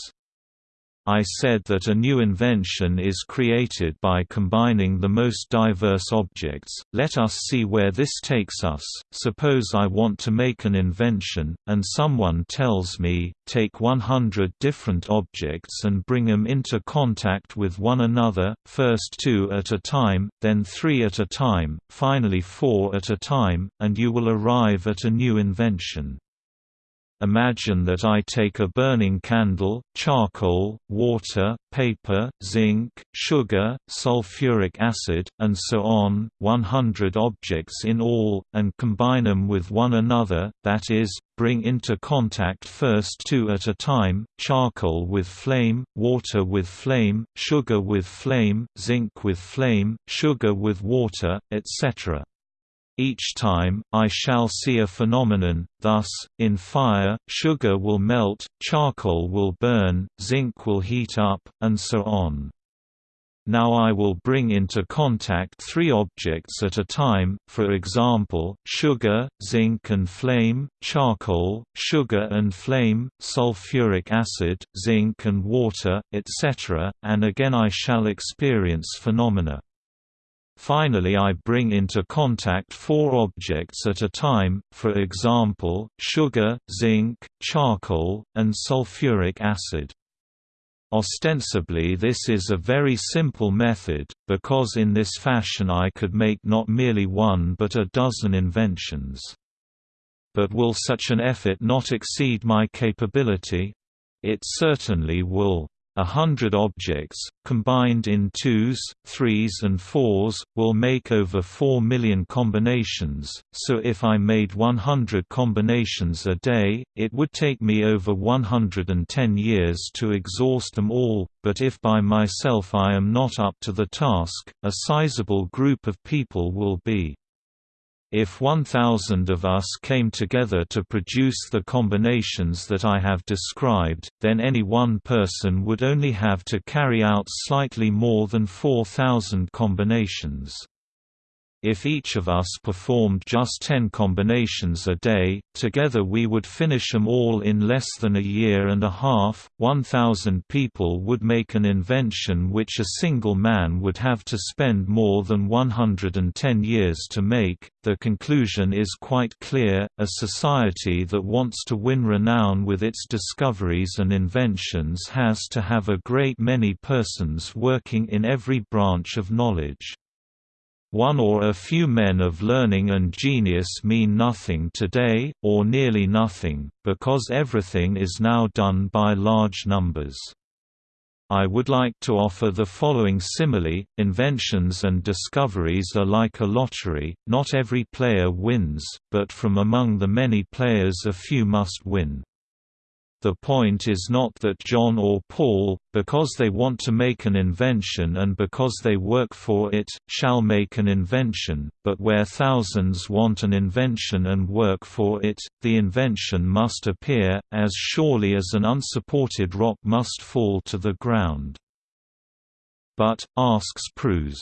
Speaker 1: I said that a new invention is created by combining the most diverse objects. Let us see where this takes us. Suppose I want to make an invention, and someone tells me, take 100 different objects and bring them into contact with one another, first two at a time, then three at a time, finally four at a time, and you will arrive at a new invention. Imagine that I take a burning candle, charcoal, water, paper, zinc, sugar, sulfuric acid, and so on, 100 objects in all, and combine them with one another, that is, bring into contact first two at a time, charcoal with flame, water with flame, sugar with flame, zinc with flame, sugar with water, etc. Each time, I shall see a phenomenon, thus, in fire, sugar will melt, charcoal will burn, zinc will heat up, and so on. Now I will bring into contact three objects at a time, for example, sugar, zinc and flame, charcoal, sugar and flame, sulfuric acid, zinc and water, etc., and again I shall experience phenomena. Finally I bring into contact four objects at a time, for example, sugar, zinc, charcoal, and sulfuric acid. Ostensibly this is a very simple method, because in this fashion I could make not merely one but a dozen inventions. But will such an effort not exceed my capability? It certainly will. A hundred objects, combined in twos, threes and fours, will make over 4 million combinations, so if I made 100 combinations a day, it would take me over 110 years to exhaust them all, but if by myself I am not up to the task, a sizable group of people will be. If 1,000 of us came together to produce the combinations that I have described, then any one person would only have to carry out slightly more than 4,000 combinations. If each of us performed just 10 combinations a day, together we would finish them all in less than a year and a half. 1,000 people would make an invention which a single man would have to spend more than 110 years to make. The conclusion is quite clear a society that wants to win renown with its discoveries and inventions has to have a great many persons working in every branch of knowledge. One or a few men of learning and genius mean nothing today, or nearly nothing, because everything is now done by large numbers. I would like to offer the following simile, inventions and discoveries are like a lottery, not every player wins, but from among the many players a few must win. The point is not that John or Paul, because they want to make an invention and because they work for it, shall make an invention, but where thousands want an invention and work for it, the invention must appear, as surely as an unsupported rock must fall to the ground. But, asks Prus,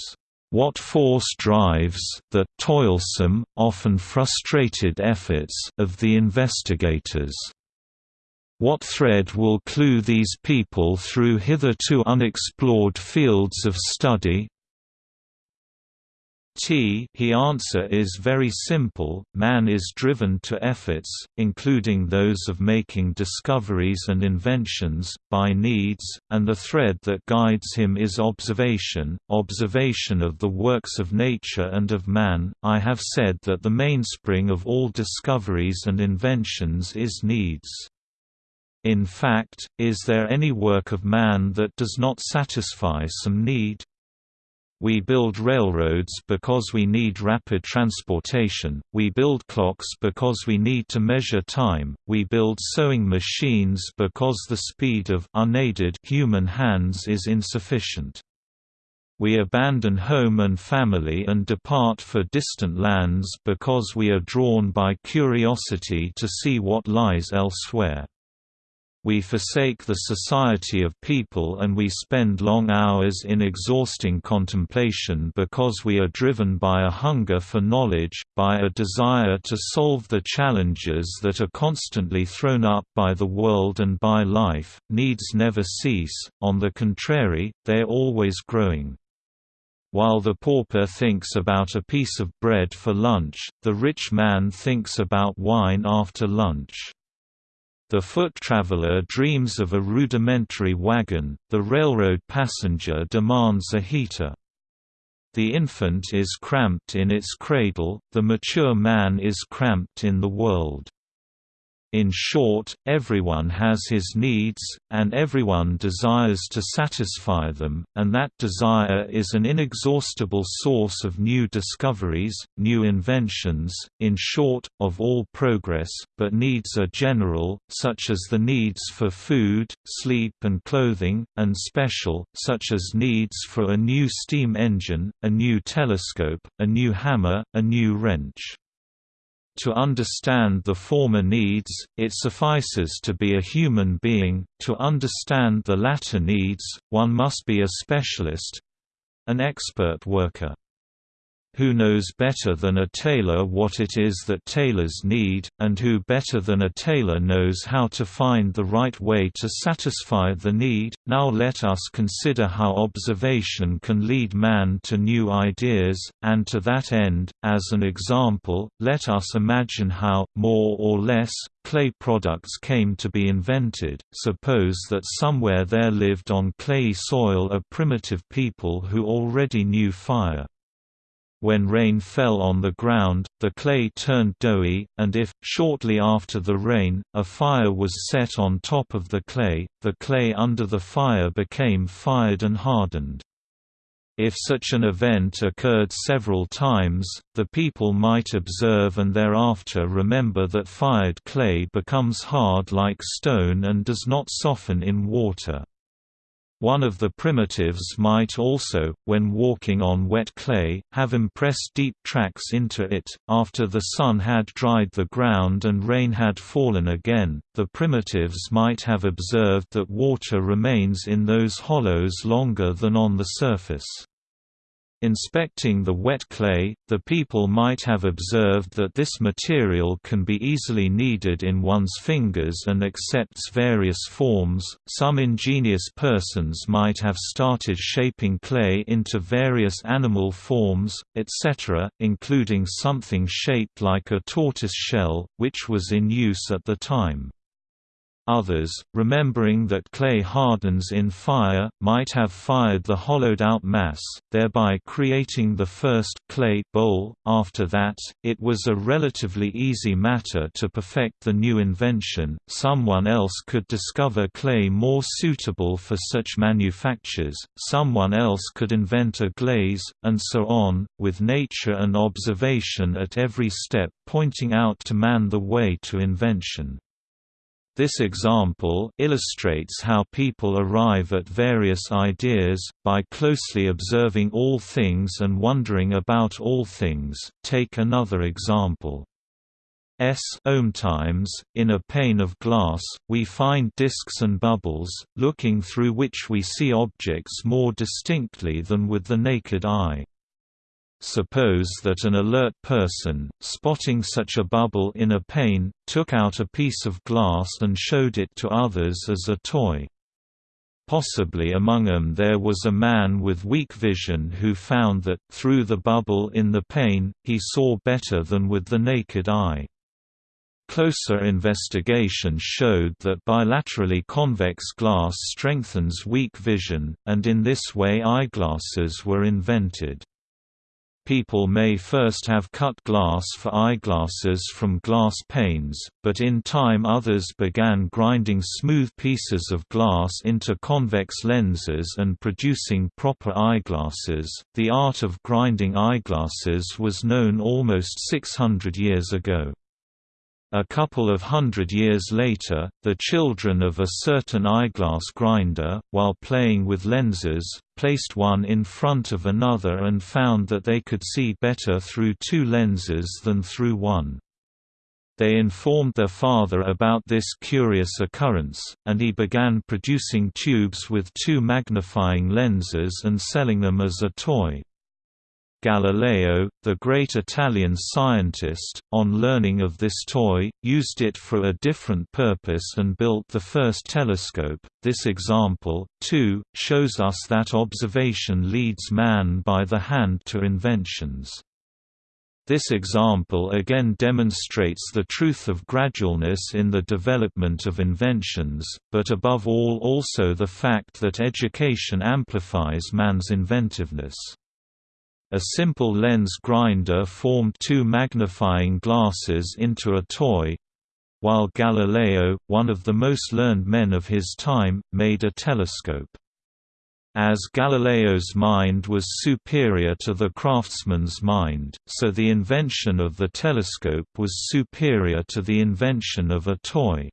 Speaker 1: what force drives the toilsome, often frustrated efforts of the investigators? What thread will clue these people through hitherto unexplored fields of study? T he answer is very simple, man is driven to efforts, including those of making discoveries and inventions, by needs, and the thread that guides him is observation, observation of the works of nature and of man. I have said that the mainspring of all discoveries and inventions is needs. In fact, is there any work of man that does not satisfy some need? We build railroads because we need rapid transportation, we build clocks because we need to measure time, we build sewing machines because the speed of unaided human hands is insufficient. We abandon home and family and depart for distant lands because we are drawn by curiosity to see what lies elsewhere. We forsake the society of people and we spend long hours in exhausting contemplation because we are driven by a hunger for knowledge, by a desire to solve the challenges that are constantly thrown up by the world and by life. Needs never cease, on the contrary, they are always growing. While the pauper thinks about a piece of bread for lunch, the rich man thinks about wine after lunch. The foot traveler dreams of a rudimentary wagon, the railroad passenger demands a heater. The infant is cramped in its cradle, the mature man is cramped in the world. In short, everyone has his needs, and everyone desires to satisfy them, and that desire is an inexhaustible source of new discoveries, new inventions, in short, of all progress, but needs are general, such as the needs for food, sleep and clothing, and special, such as needs for a new steam engine, a new telescope, a new hammer, a new wrench. To understand the former needs, it suffices to be a human being, to understand the latter needs, one must be a specialist—an expert worker. Who knows better than a tailor what it is that tailors need, and who better than a tailor knows how to find the right way to satisfy the need? Now let us consider how observation can lead man to new ideas, and to that end, as an example, let us imagine how, more or less, clay products came to be invented. Suppose that somewhere there lived on clayey soil a primitive people who already knew fire. When rain fell on the ground, the clay turned doughy, and if, shortly after the rain, a fire was set on top of the clay, the clay under the fire became fired and hardened. If such an event occurred several times, the people might observe and thereafter remember that fired clay becomes hard like stone and does not soften in water. One of the primitives might also, when walking on wet clay, have impressed deep tracks into it. After the sun had dried the ground and rain had fallen again, the primitives might have observed that water remains in those hollows longer than on the surface. Inspecting the wet clay, the people might have observed that this material can be easily kneaded in one's fingers and accepts various forms. Some ingenious persons might have started shaping clay into various animal forms, etc., including something shaped like a tortoise shell, which was in use at the time. Others, remembering that clay hardens in fire, might have fired the hollowed-out mass, thereby creating the first clay bowl. After that, it was a relatively easy matter to perfect the new invention. Someone else could discover clay more suitable for such manufactures, someone else could invent a glaze, and so on, with nature and observation at every step pointing out to man the way to invention. This example illustrates how people arrive at various ideas, by closely observing all things and wondering about all things. Take another example. S ohm times, in a pane of glass, we find disks and bubbles, looking through which we see objects more distinctly than with the naked eye. Suppose that an alert person, spotting such a bubble in a pane, took out a piece of glass and showed it to others as a toy. Possibly among them there was a man with weak vision who found that, through the bubble in the pane, he saw better than with the naked eye. Closer investigation showed that bilaterally convex glass strengthens weak vision, and in this way eyeglasses were invented. People may first have cut glass for eyeglasses from glass panes, but in time others began grinding smooth pieces of glass into convex lenses and producing proper eyeglasses. The art of grinding eyeglasses was known almost 600 years ago. A couple of hundred years later, the children of a certain eyeglass grinder, while playing with lenses, placed one in front of another and found that they could see better through two lenses than through one. They informed their father about this curious occurrence, and he began producing tubes with two magnifying lenses and selling them as a toy. Galileo, the great Italian scientist, on learning of this toy, used it for a different purpose and built the first telescope. This example, too, shows us that observation leads man by the hand to inventions. This example again demonstrates the truth of gradualness in the development of inventions, but above all also the fact that education amplifies man's inventiveness. A simple lens grinder formed two magnifying glasses into a toy, while Galileo, one of the most learned men of his time, made a telescope. As Galileo's mind was superior to the craftsman's mind, so the invention of the telescope was superior to the invention of a toy.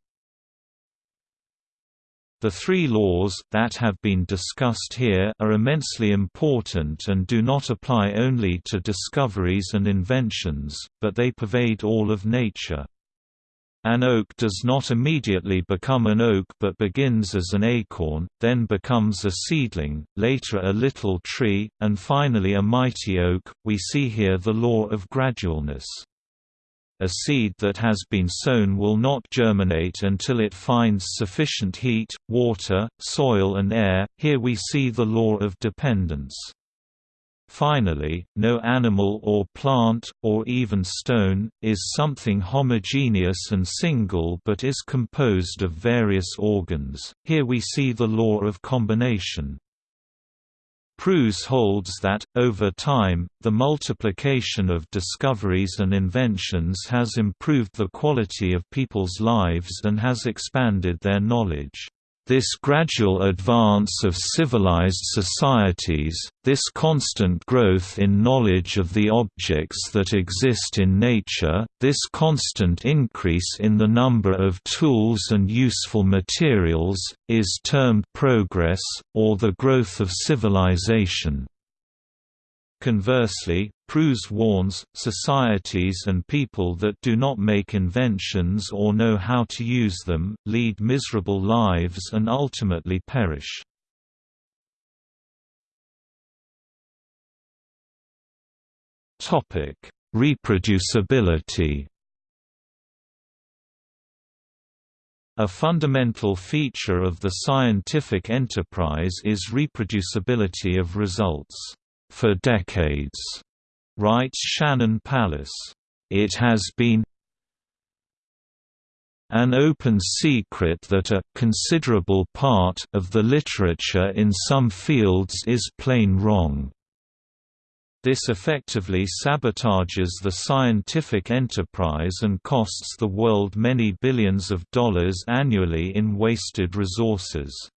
Speaker 1: The three laws that have been discussed here are immensely important and do not apply only to discoveries and inventions, but they pervade all of nature. An oak does not immediately become an oak but begins as an acorn, then becomes a seedling, later a little tree, and finally a mighty oak. We see here the law of gradualness. A seed that has been sown will not germinate until it finds sufficient heat, water, soil and air, here we see the law of dependence. Finally, no animal or plant, or even stone, is something homogeneous and single but is composed of various organs, here we see the law of combination. Prus holds that, over time, the multiplication of discoveries and inventions has improved the quality of people's lives and has expanded their knowledge. This gradual advance of civilized societies, this constant growth in knowledge of the objects that exist in nature, this constant increase in the number of tools and useful materials, is termed progress, or the growth of civilization. Conversely, Prus warns, societies and people that do not make inventions or know how to use them, lead miserable lives and ultimately perish. Reproducibility A fundamental feature of the scientific enterprise is reproducibility of results for decades, writes Shannon Palus. It has been an open secret that a considerable part of the literature in some fields is plain wrong. This effectively sabotages the scientific enterprise and costs the world many billions of dollars annually in wasted resources.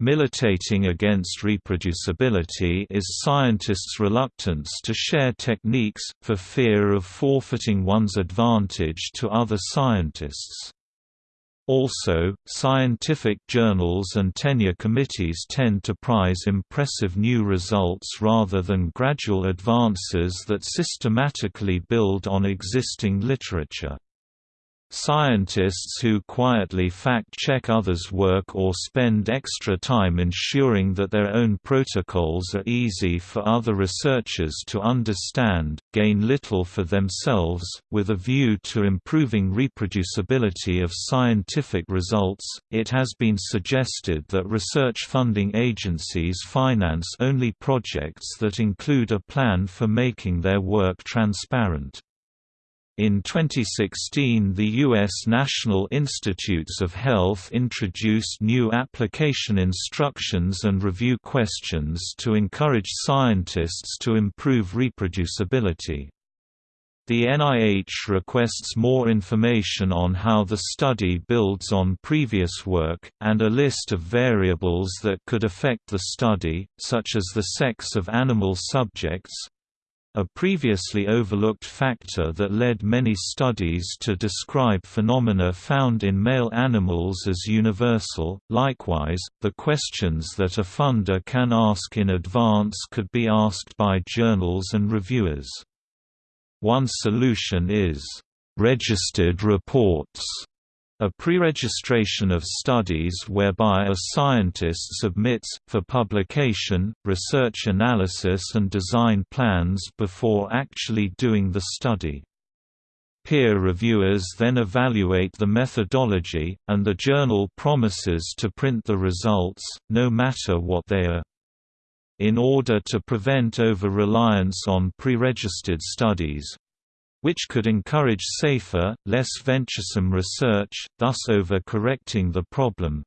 Speaker 1: Militating against reproducibility is scientists' reluctance to share techniques, for fear of forfeiting one's advantage to other scientists. Also, scientific journals and tenure committees tend to prize impressive new results rather than gradual advances that systematically build on existing literature. Scientists who quietly fact-check others' work or spend extra time ensuring that their own protocols are easy for other researchers to understand, gain little for themselves. With a view to improving reproducibility of scientific results, it has been suggested that research funding agencies finance only projects that include a plan for making their work transparent. In 2016 the U.S. National Institutes of Health introduced new application instructions and review questions to encourage scientists to improve reproducibility. The NIH requests more information on how the study builds on previous work, and a list of variables that could affect the study, such as the sex of animal subjects, a previously overlooked factor that led many studies to describe phenomena found in male animals as universal. Likewise, the questions that a funder can ask in advance could be asked by journals and reviewers. One solution is registered reports a pre-registration of studies whereby a scientist submits, for publication, research analysis and design plans before actually doing the study. Peer reviewers then evaluate the methodology, and the journal promises to print the results, no matter what they are. In order to prevent over-reliance on pre-registered studies, which could encourage safer, less venturesome research, thus over-correcting the problem.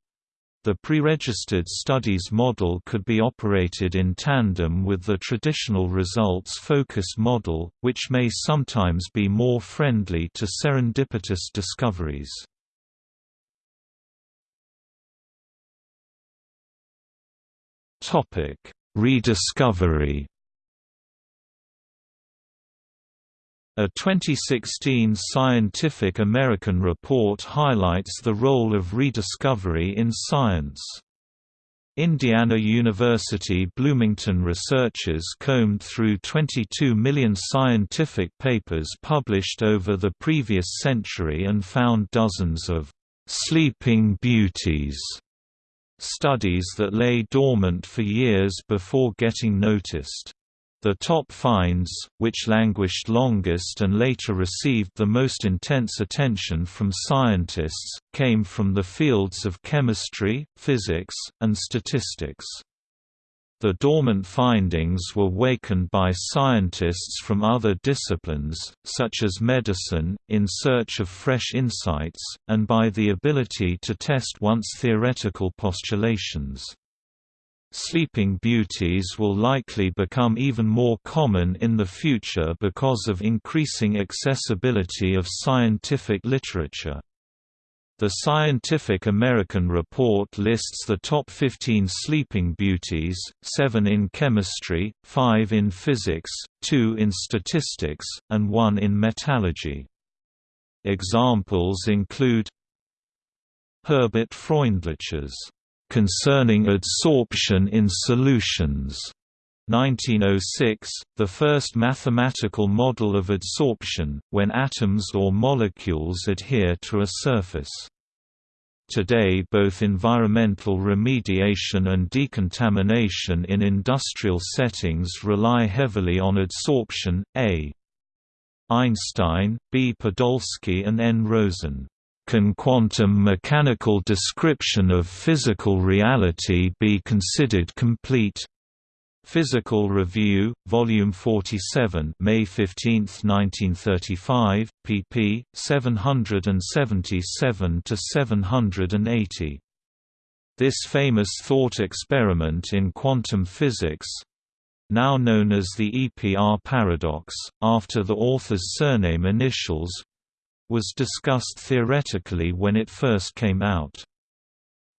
Speaker 1: The pre-registered studies model could be operated in tandem with the traditional results-focused model, which may sometimes be more friendly to serendipitous discoveries. Rediscovery A 2016 Scientific American report highlights the role of rediscovery in science. Indiana University Bloomington researchers combed through 22 million scientific papers published over the previous century and found dozens of «sleeping beauties» studies that lay dormant for years before getting noticed. The top finds, which languished longest and later received the most intense attention from scientists, came from the fields of chemistry, physics, and statistics. The dormant findings were wakened by scientists from other disciplines, such as medicine, in search of fresh insights, and by the ability to test once theoretical postulations. Sleeping beauties will likely become even more common in the future because of increasing accessibility of scientific literature. The Scientific American report lists the top 15 sleeping beauties, 7 in chemistry, 5 in physics, 2 in statistics, and 1 in metallurgy. Examples include Herbert Freundlich's Concerning Adsorption in Solutions, 1906, the first mathematical model of adsorption, when atoms or molecules adhere to a surface. Today both environmental remediation and decontamination in industrial settings rely heavily on adsorption. A. Einstein, B. Podolsky and N. Rosen can quantum mechanical description of physical reality be considered complete? Physical Review, Volume 47 May 15, 1935, pp. 777–780. This famous thought experiment in quantum physics, now known as the EPR paradox, after the author's surname initials, was discussed theoretically when it first came out.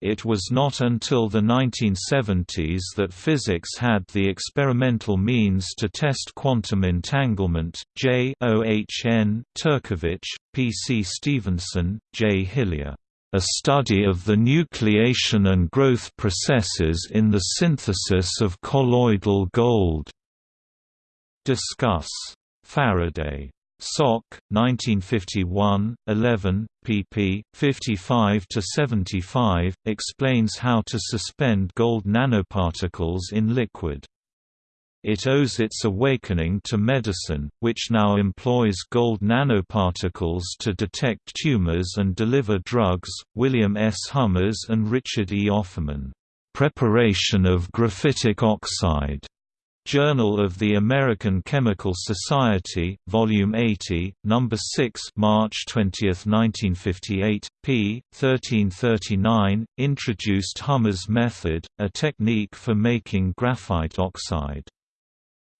Speaker 1: It was not until the 1970s that physics had the experimental means to test quantum entanglement. J. O. H. N. Turkevich, P. C. Stevenson, J. Hillier. A study of the nucleation and growth processes in the synthesis of colloidal gold. Discuss. Faraday SOC 1951 11 pp 55 to 75 explains how to suspend gold nanoparticles in liquid it owes its awakening to medicine, which now employs gold nanoparticles to detect tumors and deliver drugs. William S. Hummers and Richard E. Offeman. Preparation of graphitic oxide. Journal of the American Chemical Society, Volume 80, Number 6, March 20, 1958, p. 1339, introduced Hummers' method, a technique for making graphite oxide.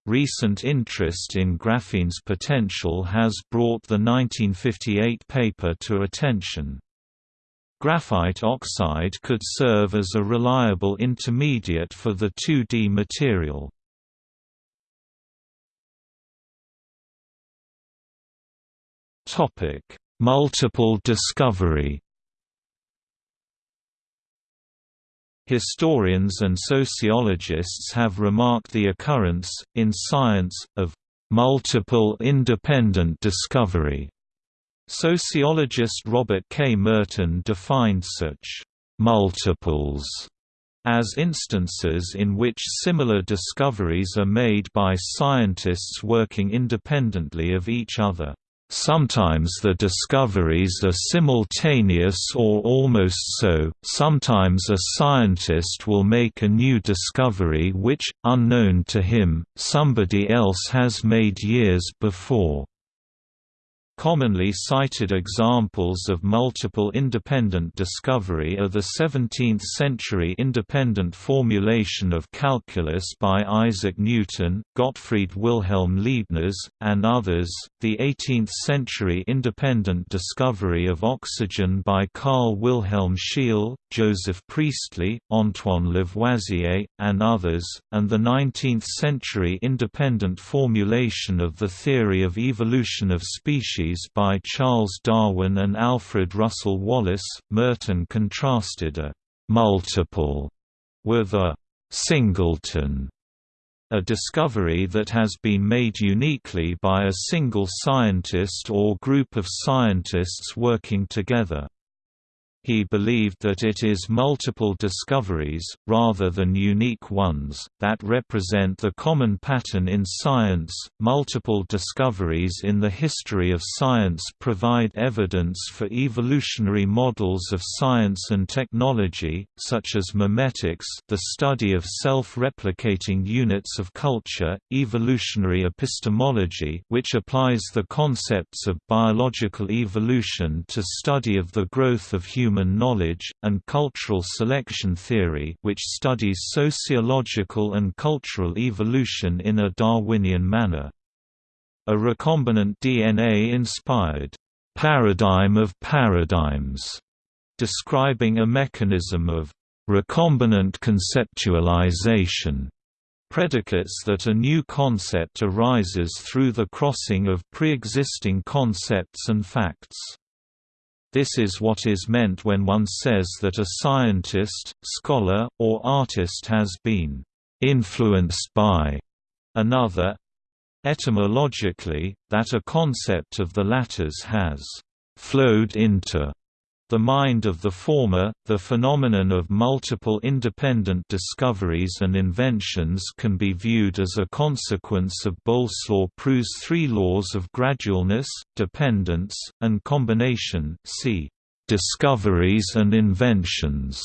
Speaker 1: Recent interest in graphene's potential has brought the 1958 paper to attention. Graphite oxide could serve as a reliable intermediate for the 2D material. Multiple discovery Historians and sociologists have remarked the occurrence, in science, of multiple independent discovery. Sociologist Robert K. Merton defined such multiples as instances in which similar discoveries are made by scientists working independently of each other. Sometimes the discoveries are simultaneous or almost so, sometimes a scientist will make a new discovery which, unknown to him, somebody else has made years before. Commonly cited examples of multiple independent discovery are the 17th-century independent formulation of calculus by Isaac Newton, Gottfried Wilhelm Leibniz, and others, the 18th-century independent discovery of oxygen by Carl Wilhelm Scheele, Joseph Priestley, Antoine Lavoisier, and others, and the 19th-century independent formulation of the theory of evolution of species by Charles Darwin and Alfred Russel Wallace. Merton contrasted a multiple with a singleton, a discovery that has been made uniquely by a single scientist or group of scientists working together. He believed that it is multiple discoveries, rather than unique ones, that represent the common pattern in science. Multiple discoveries in the history of science provide evidence for evolutionary models of science and technology, such as memetics, the study of self-replicating units of culture, evolutionary epistemology, which applies the concepts of biological evolution to study of the growth of human human knowledge, and cultural selection theory which studies sociological and cultural evolution in a Darwinian manner. A recombinant DNA-inspired paradigm of paradigms, describing a mechanism of recombinant conceptualization predicates that a new concept arises through the crossing of pre-existing concepts and facts. This is what is meant when one says that a scientist, scholar, or artist has been influenced by another. Etymologically, that a concept of the latter's has flowed into the mind of the former, the phenomenon of multiple independent discoveries and inventions can be viewed as a consequence of Boleslaw Prus's three laws of gradualness, dependence, and combination see discoveries and inventions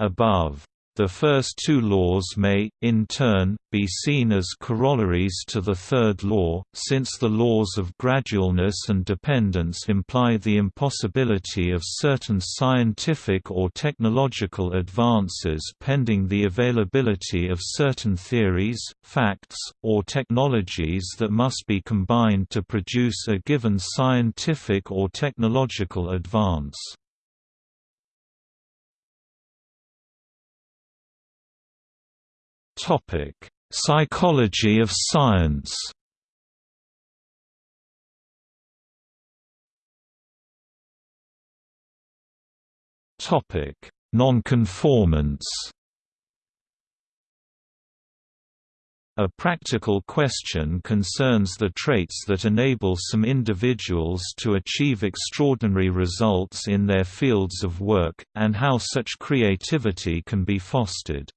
Speaker 1: above. The first two laws may, in turn, be seen as corollaries to the third law, since the laws of gradualness and dependence imply the impossibility of certain scientific or technological advances pending the availability of certain theories, facts, or technologies that must be combined to produce a given scientific or technological advance. Topic: Psychology of science. Topic: Nonconformance. A practical question concerns the traits that enable some individuals to achieve extraordinary results in their fields of work, and how such creativity can be fostered.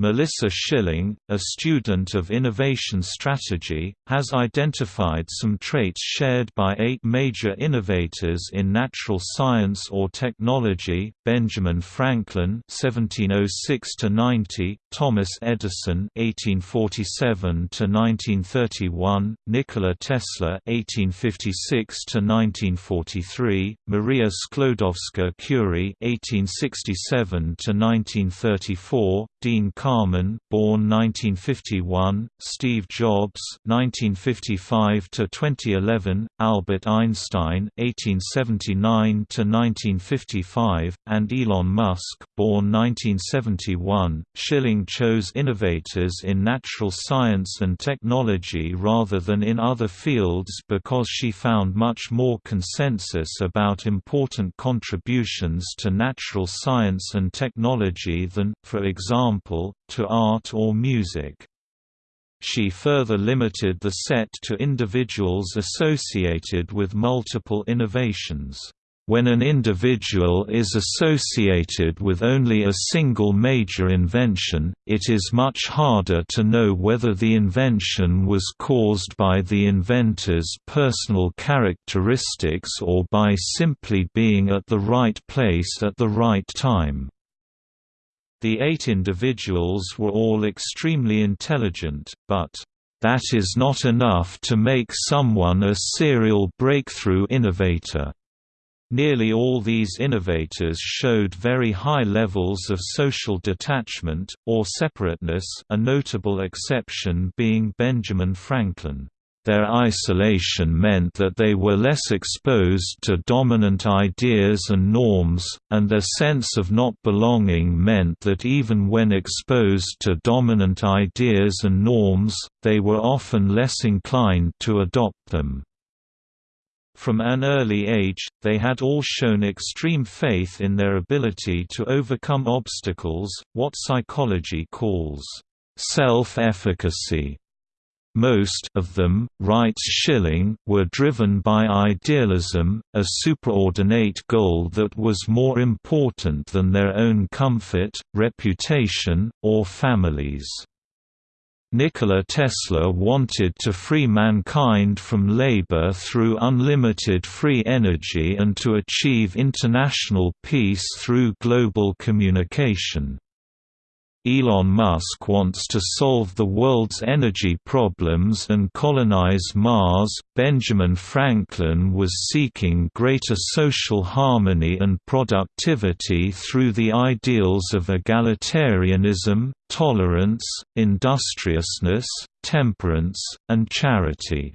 Speaker 1: Melissa Schilling, a student of innovation strategy, has identified some traits shared by eight major innovators in natural science or technology, Benjamin Franklin (1706–90), Thomas Edison (1847–1931), Nikola Tesla (1856–1943), Maria Sklodowska-Curie (1867–1934), Dean Kamen, born 1951, Steve Jobs 1955 to 2011, Albert Einstein 1879 to 1955, and Elon Musk, born 1971. Schilling chose innovators in natural science and technology rather than in other fields because she found much more consensus about important contributions to natural science and technology than, for example, to art or music. She further limited the set to individuals associated with multiple innovations. When an individual is associated with only a single major invention, it is much harder to know whether the invention was caused by the inventor's personal characteristics or by simply being at the right place at the right time. The eight individuals were all extremely intelligent, but, "...that is not enough to make someone a serial breakthrough innovator." Nearly all these innovators showed very high levels of social detachment, or separateness a notable exception being Benjamin Franklin. Their isolation meant that they were less exposed to dominant ideas and norms, and their sense of not belonging meant that even when exposed to dominant ideas and norms, they were often less inclined to adopt them. From an early age, they had all shown extreme faith in their ability to overcome obstacles, what psychology calls self-efficacy. Most of them, writes Schilling, were driven by idealism, a superordinate goal that was more important than their own comfort, reputation, or families. Nikola Tesla wanted to free mankind from labor through unlimited free energy and to achieve international peace through global communication. Elon Musk wants to solve the world's energy problems and colonize Mars. Benjamin Franklin was seeking greater social harmony and productivity through the ideals of egalitarianism, tolerance, industriousness, temperance, and charity.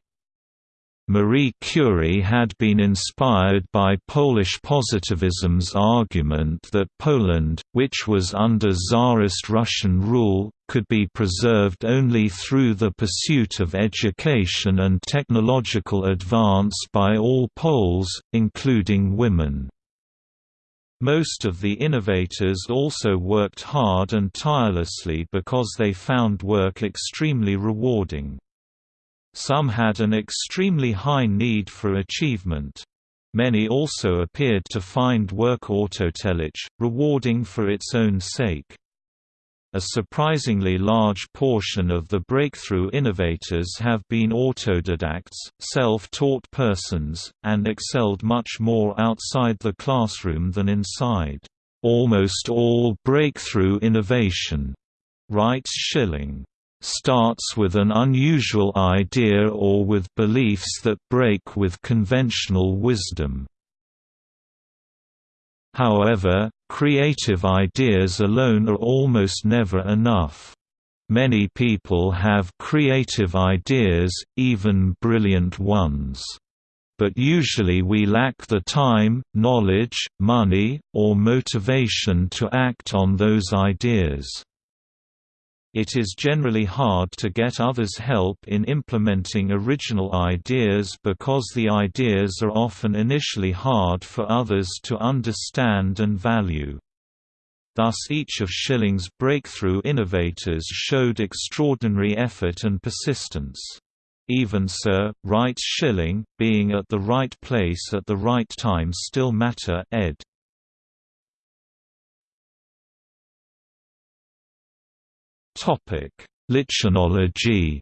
Speaker 1: Marie Curie had been inspired by Polish positivism's argument that Poland, which was under Tsarist Russian rule, could be preserved only through the pursuit of education and technological advance by all Poles, including women. Most of the innovators also worked hard and tirelessly because they found work extremely rewarding. Some had an extremely high need for achievement. Many also appeared to find work autotelic, rewarding for its own sake. A surprisingly large portion of the breakthrough innovators have been autodidacts, self-taught persons, and excelled much more outside the classroom than inside. Almost all breakthrough innovation, writes Schilling starts with an unusual idea or with beliefs that break with conventional wisdom. However, creative ideas alone are almost never enough. Many people have creative ideas, even brilliant ones. But usually we lack the time, knowledge, money, or motivation to act on those ideas. It is generally hard to get others' help in implementing original ideas because the ideas are often initially hard for others to understand and value. Thus each of Schilling's breakthrough innovators showed extraordinary effort and persistence. Even so, writes Schilling, being at the right place at the right time still matter ed. Lichenology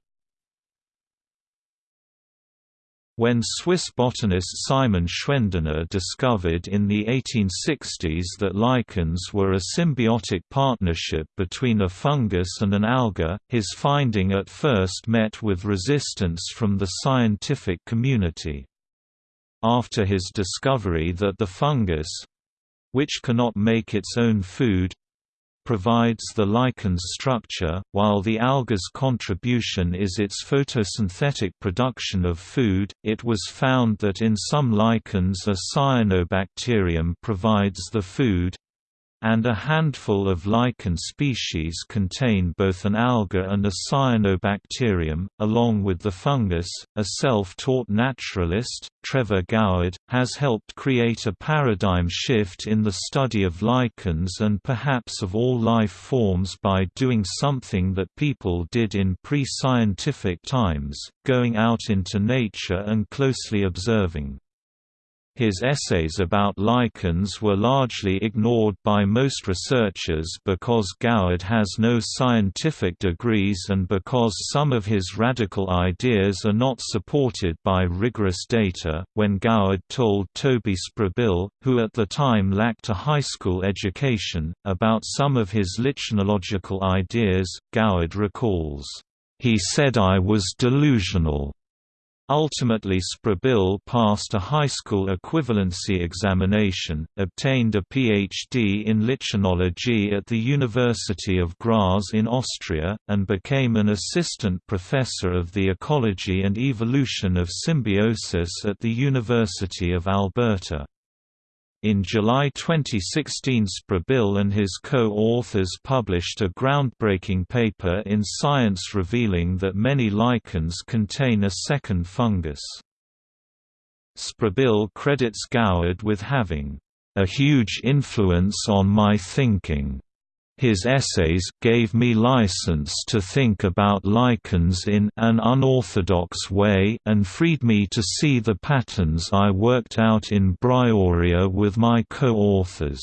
Speaker 1: When Swiss botanist Simon Schwendener discovered in the 1860s that lichens were a symbiotic partnership between a fungus and an alga, his finding at first met with resistance from the scientific community. After his discovery that the fungus—which cannot make its own food, provides the lichen's structure, while the alga's contribution is its photosynthetic production of food. It was found that in some lichens a cyanobacterium provides the food, and a handful of lichen species contain both an alga and a cyanobacterium, along with the fungus. A self taught naturalist, Trevor Goward, has helped create a paradigm shift in the study of lichens and perhaps of all life forms by doing something that people did in pre scientific times, going out into nature and closely observing. His essays about lichens were largely ignored by most researchers because Goward has no scientific degrees and because some of his radical ideas are not supported by rigorous data. When Goward told Toby Spribille, who at the time lacked a high school education, about some of his lichenological ideas, Goward recalls, He said I was delusional. Ultimately Spribille passed a high school equivalency examination, obtained a PhD in lichenology at the University of Graz in Austria, and became an assistant professor of the ecology and evolution of symbiosis at the University of Alberta. In July 2016 Spribille and his co-authors published a groundbreaking paper in Science revealing that many lichens contain a second fungus. Spribille credits Goward with having a huge influence on my thinking. His essays gave me license to think about lichens in an unorthodox way and freed me to see the patterns I worked out in Bryoria with my co-authors.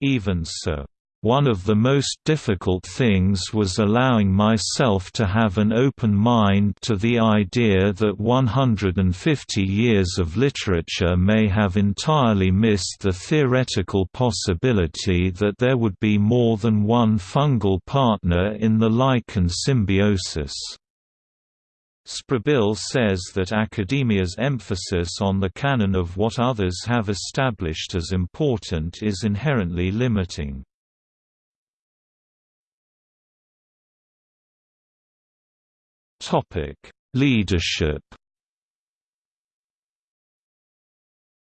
Speaker 1: Even so one of the most difficult things was allowing myself to have an open mind to the idea that 150 years of literature may have entirely missed the theoretical possibility that there would be more than one fungal partner in the lichen symbiosis. Spribille says that academia's emphasis on the canon of what others have established as important is inherently limiting. Topic: Leadership.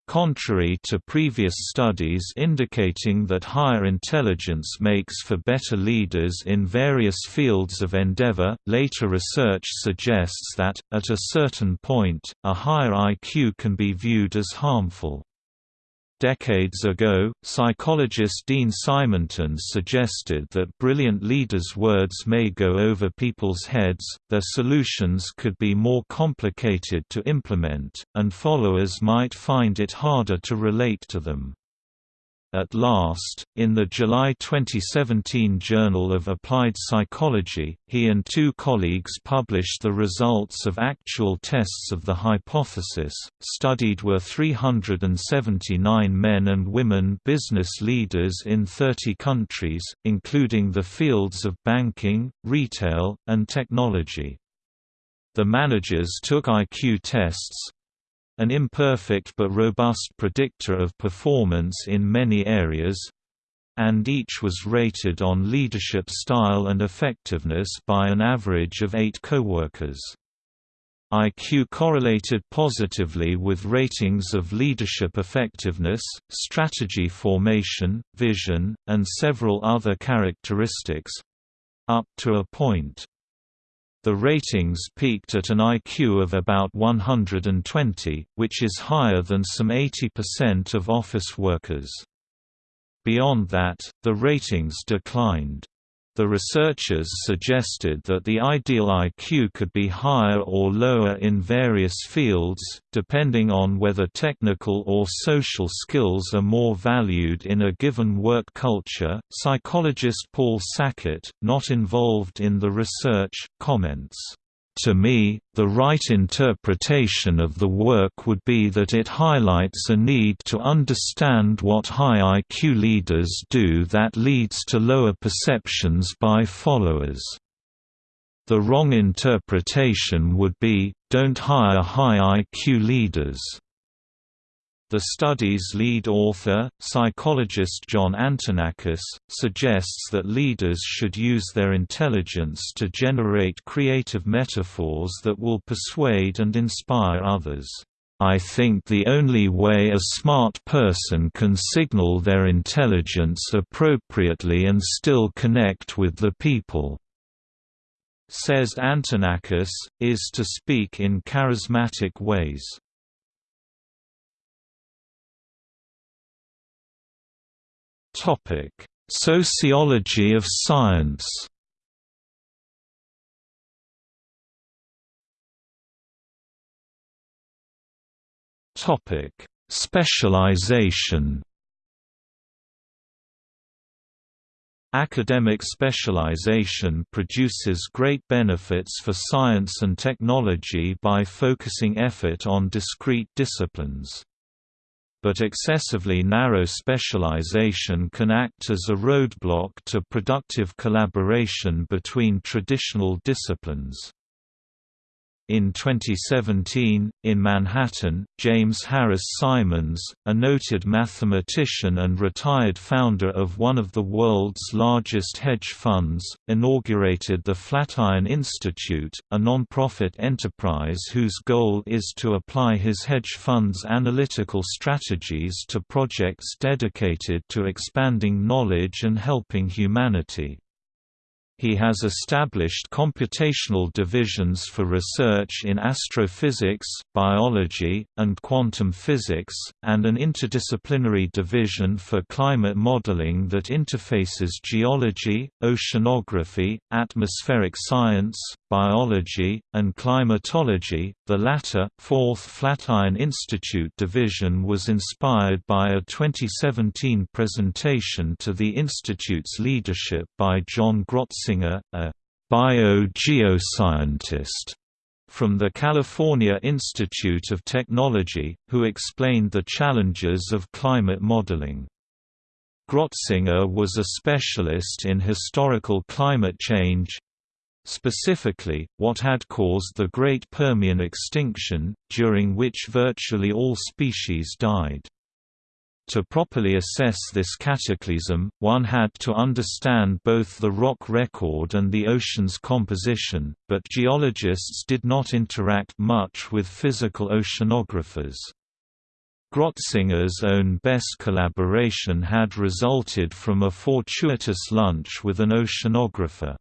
Speaker 1: Contrary to previous studies indicating that higher intelligence makes for better leaders in various fields of endeavor, later research suggests that, at a certain point, a higher IQ can be viewed as harmful. Decades ago, psychologist Dean Simonton suggested that brilliant leaders' words may go over people's heads, their solutions could be more complicated to implement, and followers might find it harder to relate to them. At last, in the July 2017 Journal of Applied Psychology, he and two colleagues published the results of actual tests of the hypothesis. Studied were 379 men and women business leaders in 30 countries, including the fields of banking, retail, and technology. The managers took IQ tests, an imperfect but robust predictor of performance in many areas and each was rated on leadership style and effectiveness by an average of eight coworkers. IQ correlated positively with ratings of leadership effectiveness, strategy formation, vision, and several other characteristics—up to a point. The ratings peaked at an IQ of about 120, which is higher than some 80% of office workers. Beyond that, the ratings declined. The researchers suggested that the ideal IQ could be higher or lower in various fields, depending on whether technical or social skills are more valued in a given work culture. Psychologist Paul Sackett, not involved in the research, comments. To me, the right interpretation of the work would be that it highlights a need to understand what high IQ leaders do that leads to lower perceptions by followers. The wrong interpretation would be, don't hire high IQ leaders. The study's lead author, psychologist John Antonakis, suggests that leaders should use their intelligence to generate creative metaphors that will persuade and inspire others. I think the only way a smart person can signal their intelligence appropriately and still connect with the people, says Antonakis, is to speak in charismatic ways. Sociology of science. Topic: Specialization. Academic specialization produces great benefits for science and technology by focusing effort on discrete disciplines but excessively narrow specialization can act as a roadblock to productive collaboration between traditional disciplines. In 2017, in Manhattan, James Harris Simons, a noted mathematician and retired founder of one of the world's largest hedge funds, inaugurated the Flatiron Institute, a non-profit enterprise whose goal is to apply his hedge fund's analytical strategies to projects dedicated to expanding knowledge and helping humanity. He has established computational divisions for research in astrophysics, biology, and quantum physics, and an interdisciplinary division for climate modeling that interfaces geology, oceanography, atmospheric science, biology, and climatology. The latter, fourth Flatiron Institute division was inspired by a 2017 presentation to the Institute's leadership by John Grotzinger a bio-geoscientist from the California Institute of Technology, who explained the challenges of climate modeling. Grotzinger was a specialist in historical climate change, specifically, what had caused the Great Permian extinction, during which virtually all species died. To properly assess this cataclysm, one had to understand both the rock record and the ocean's composition, but geologists did not interact much with physical oceanographers. Grotzinger's own best collaboration had resulted from a fortuitous lunch with an oceanographer.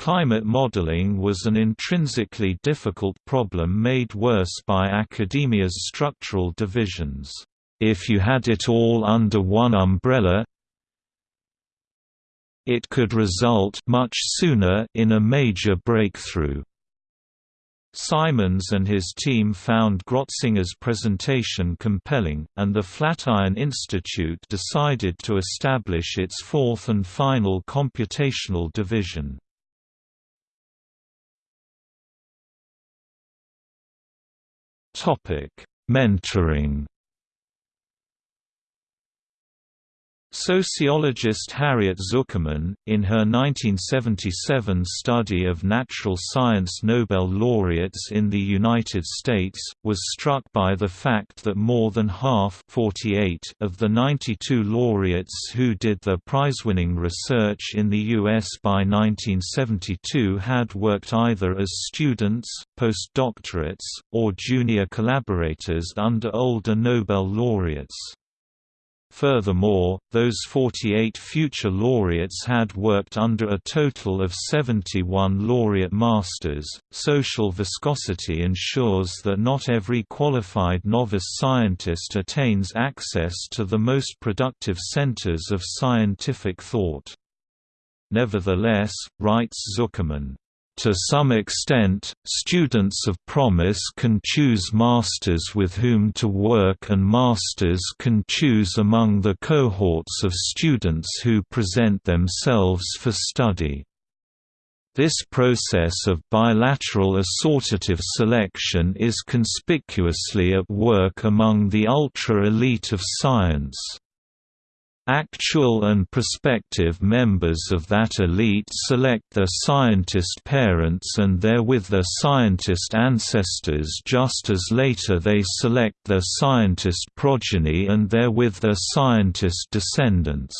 Speaker 1: Climate modeling was an intrinsically difficult problem made worse by academia's structural divisions. If you had it all under one umbrella it could result much sooner in a major breakthrough. Simons and his team found Grotzinger's presentation compelling, and the Flatiron Institute decided to establish its fourth and final computational division. Mentoring Sociologist Harriet Zuckerman, in her 1977 study of natural science Nobel laureates in the United States, was struck by the fact that more than half 48 of the 92 laureates who did their prize-winning research in the U.S. by 1972 had worked either as students, postdoctorates, or junior collaborators under older Nobel laureates. Furthermore, those 48 future laureates had worked under a total of 71 laureate masters. Social viscosity ensures that not every qualified novice scientist attains access to the most productive centers of scientific thought. Nevertheless, writes Zuckerman, to some extent, students of promise can choose masters with whom to work and masters can choose among the cohorts of students who present themselves for study. This process of bilateral assortative selection is conspicuously at work among the ultra-elite of science. Actual and prospective members of that elite select their scientist parents and therewith their scientist ancestors just as later they select their scientist progeny and therewith their scientist descendants.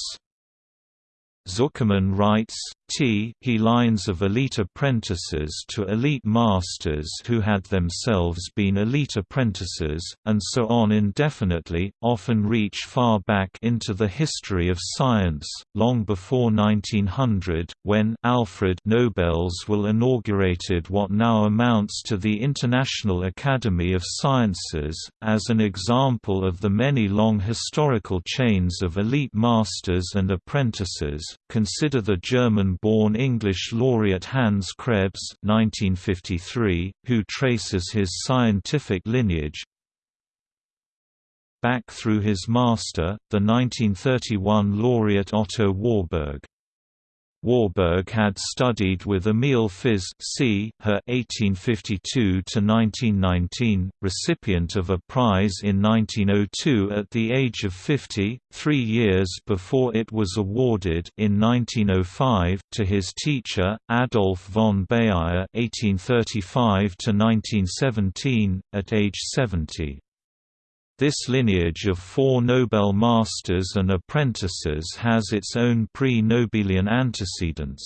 Speaker 1: Zuckerman writes, T he lines of elite apprentices to elite masters who had themselves been elite apprentices, and so on indefinitely, often reach far back into the history of science, long before 1900, when Alfred Nobel's will inaugurated what now amounts to the International Academy of Sciences, as an example of the many long historical chains of elite masters and apprentices. Consider the German born English laureate Hans Krebs (1953), who traces his scientific lineage back through his master, the 1931 laureate Otto Warburg. Warburg had studied with Emil Fiz c. her 1852–1919, recipient of a prize in 1902 at the age of 50, three years before it was awarded in 1905 to his teacher, Adolf von Baeyer (1835–1917), at age 70. This lineage of four Nobel masters and apprentices has its own pre-Nobelian antecedents.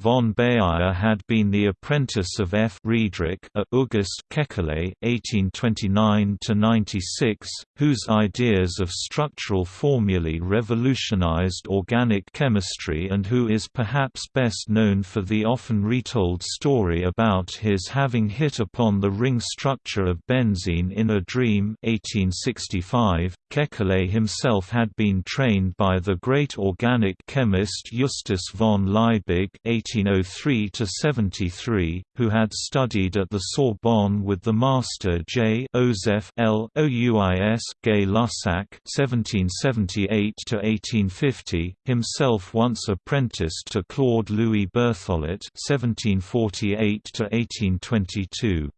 Speaker 1: Von Baeyer had been the apprentice of F. Friedrich August Kekule (1829–96), whose ideas of structural formulae revolutionized organic chemistry, and who is perhaps best known for the often retold story about his having hit upon the ring structure of benzene in a dream. 1865, Kekule himself had been trained by the great organic chemist Justus von Liebig. 1803–73, who had studied at the Sorbonne with the master J. Joseph L. Ouis Gay Lussac (1778–1850), himself once apprenticed to Claude Louis Berthollet (1748–1822).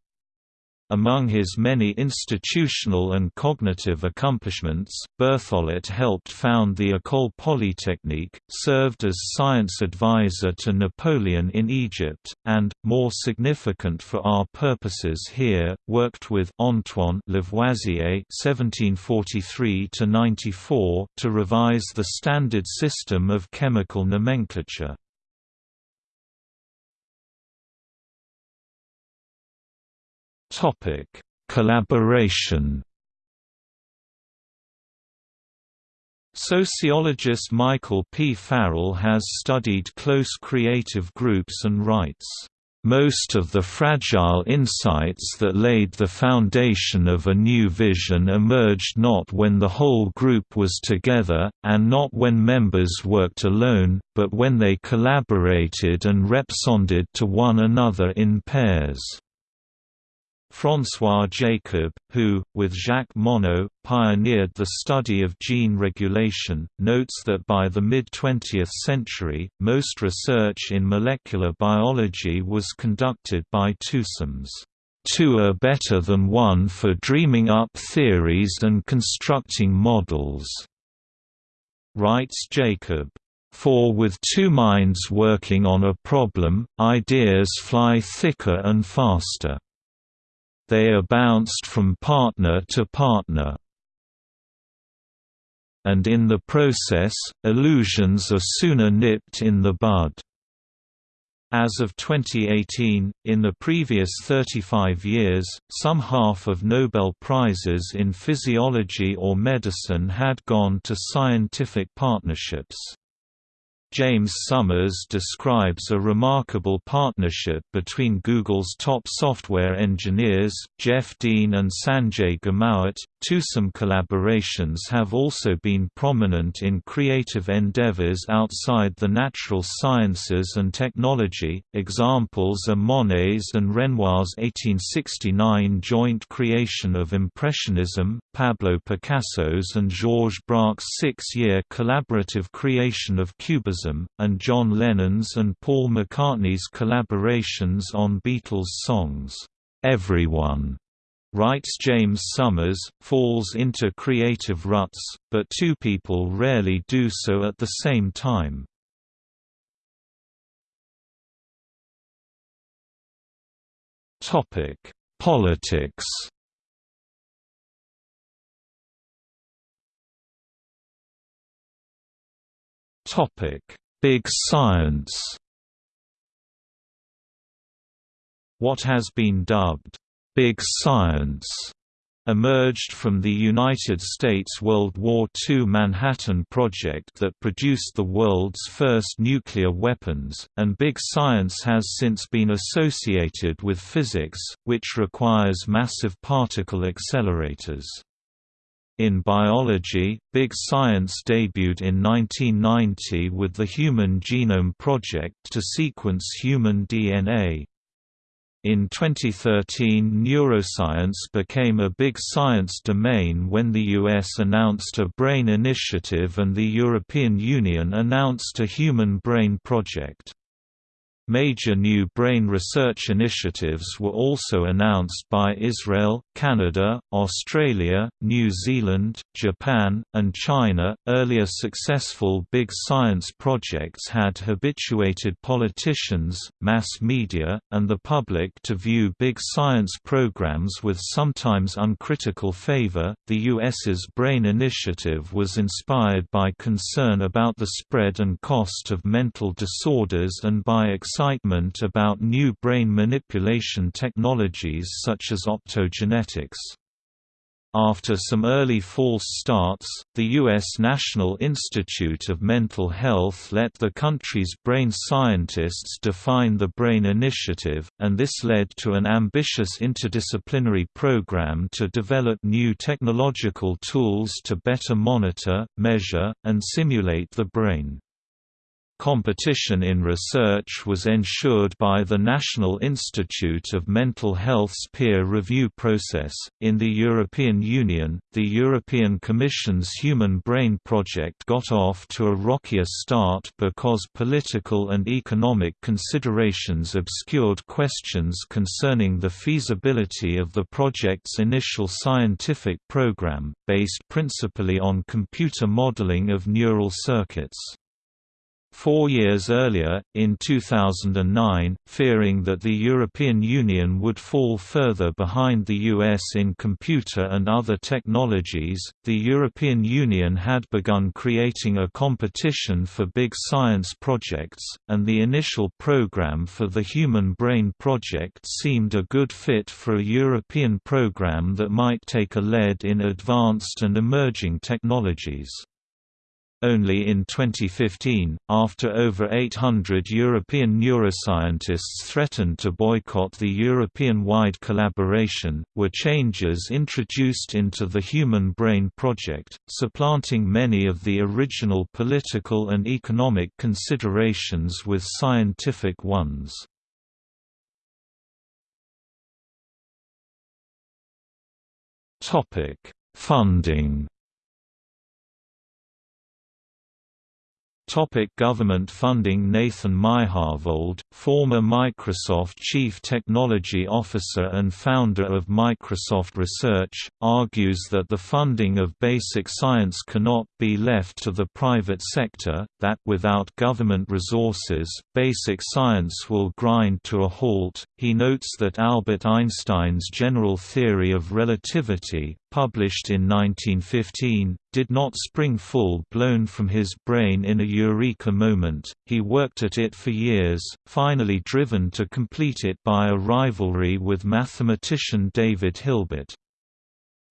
Speaker 1: Among his many institutional and cognitive accomplishments, Berthollet helped found the École Polytechnique, served as science advisor to Napoleon in Egypt, and, more significant for our purposes here, worked with Antoine Lavoisier (1743–94) to revise the standard system of chemical nomenclature. Topic: Collaboration. Sociologist Michael P. Farrell has studied close creative groups and writes, most of the fragile insights that laid the foundation of a new vision emerged not when the whole group was together, and not when members worked alone, but when they collaborated and responded to one another in pairs. François Jacob, who, with Jacques Monod, pioneered the study of gene regulation, notes that by the mid-20th century, most research in molecular biology was conducted by twosomes. Two are better than one for dreaming up theories and constructing models. Writes Jacob. For with two minds working on a problem, ideas fly thicker and faster. They are bounced from partner to partner. And in the process, illusions are sooner nipped in the bud. As of 2018, in the previous 35 years, some half of Nobel Prizes in physiology or medicine had gone to scientific partnerships. James Somers describes a remarkable partnership between Google's top software engineers, Jeff Dean and Sanjay Ghemawat. Twosome collaborations have also been prominent in creative endeavors outside the natural sciences and technology. Examples are Monet's and Renoir's 1869 joint creation of Impressionism, Pablo Picasso's and Georges Braque's six year collaborative creation of Cubism and John Lennon's and Paul McCartney's collaborations on Beatles songs. Everyone writes James Somers, falls into creative ruts, but two people rarely do so at the same time. Topic: Politics. Big Science. What has been dubbed Big Science emerged from the United States World War II Manhattan Project that produced the world's first nuclear weapons, and big science has since been associated with physics, which requires massive particle accelerators. In biology, Big Science debuted in 1990 with the Human Genome Project to sequence human DNA. In 2013 neuroscience became a big science domain when the US announced a BRAIN initiative and the European Union announced a Human Brain Project. Major new brain research initiatives were also announced by Israel, Canada, Australia, New Zealand, Japan, and China. Earlier successful big science projects had habituated politicians, mass media, and the public to view big science programs with sometimes uncritical favor. The US's BRAIN initiative was inspired by concern about the spread and cost of mental disorders and by excitement about new brain manipulation technologies such as optogenetics. After some early false starts, the U.S. National Institute of Mental Health let the country's brain scientists define the BRAIN Initiative, and this led to an ambitious interdisciplinary program to develop new technological tools to better monitor, measure, and simulate the brain. Competition in research was ensured by the National Institute of Mental Health's peer review process. In the European Union, the European Commission's Human Brain Project got off to a rockier start because political and economic considerations obscured questions concerning the feasibility of the project's initial scientific program, based principally on computer modeling of neural circuits. Four years earlier, in 2009, fearing that the European Union would fall further behind the US in computer and other technologies, the European Union had begun creating a competition for big science projects, and the initial program for the Human Brain Project seemed a good fit for a European program that might take a lead in advanced and emerging technologies. Only in 2015, after over 800 European neuroscientists threatened to boycott the European-wide collaboration, were changes introduced into the Human Brain Project, supplanting many of the original political and economic considerations with scientific ones. Funding Topic government funding Nathan Myhrvold, former Microsoft Chief Technology Officer and founder of Microsoft Research, argues that the funding of basic science cannot be left to the private sector, that without government resources, basic science will grind to a halt. He notes that Albert Einstein's general theory of relativity, published in 1915, did not spring full-blown from his brain in a eureka moment, he worked at it for years, finally driven to complete it by a rivalry with mathematician David Hilbert.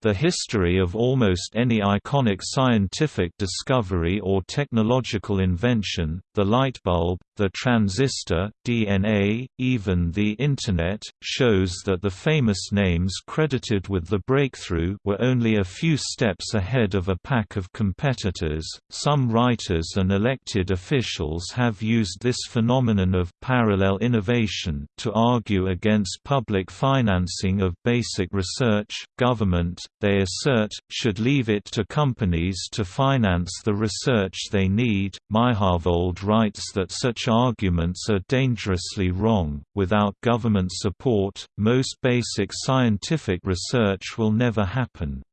Speaker 1: The history of almost any iconic scientific discovery or technological invention, the light bulb, the transistor, DNA, even the Internet, shows that the famous names credited with the breakthrough were only a few steps ahead of a pack of competitors. Some writers and elected officials have used this phenomenon of parallel innovation to argue against public financing of basic research, government, they assert, should leave it to companies to finance the research they need. Myhrvold writes that such arguments are dangerously wrong. Without government support, most basic scientific research will never happen.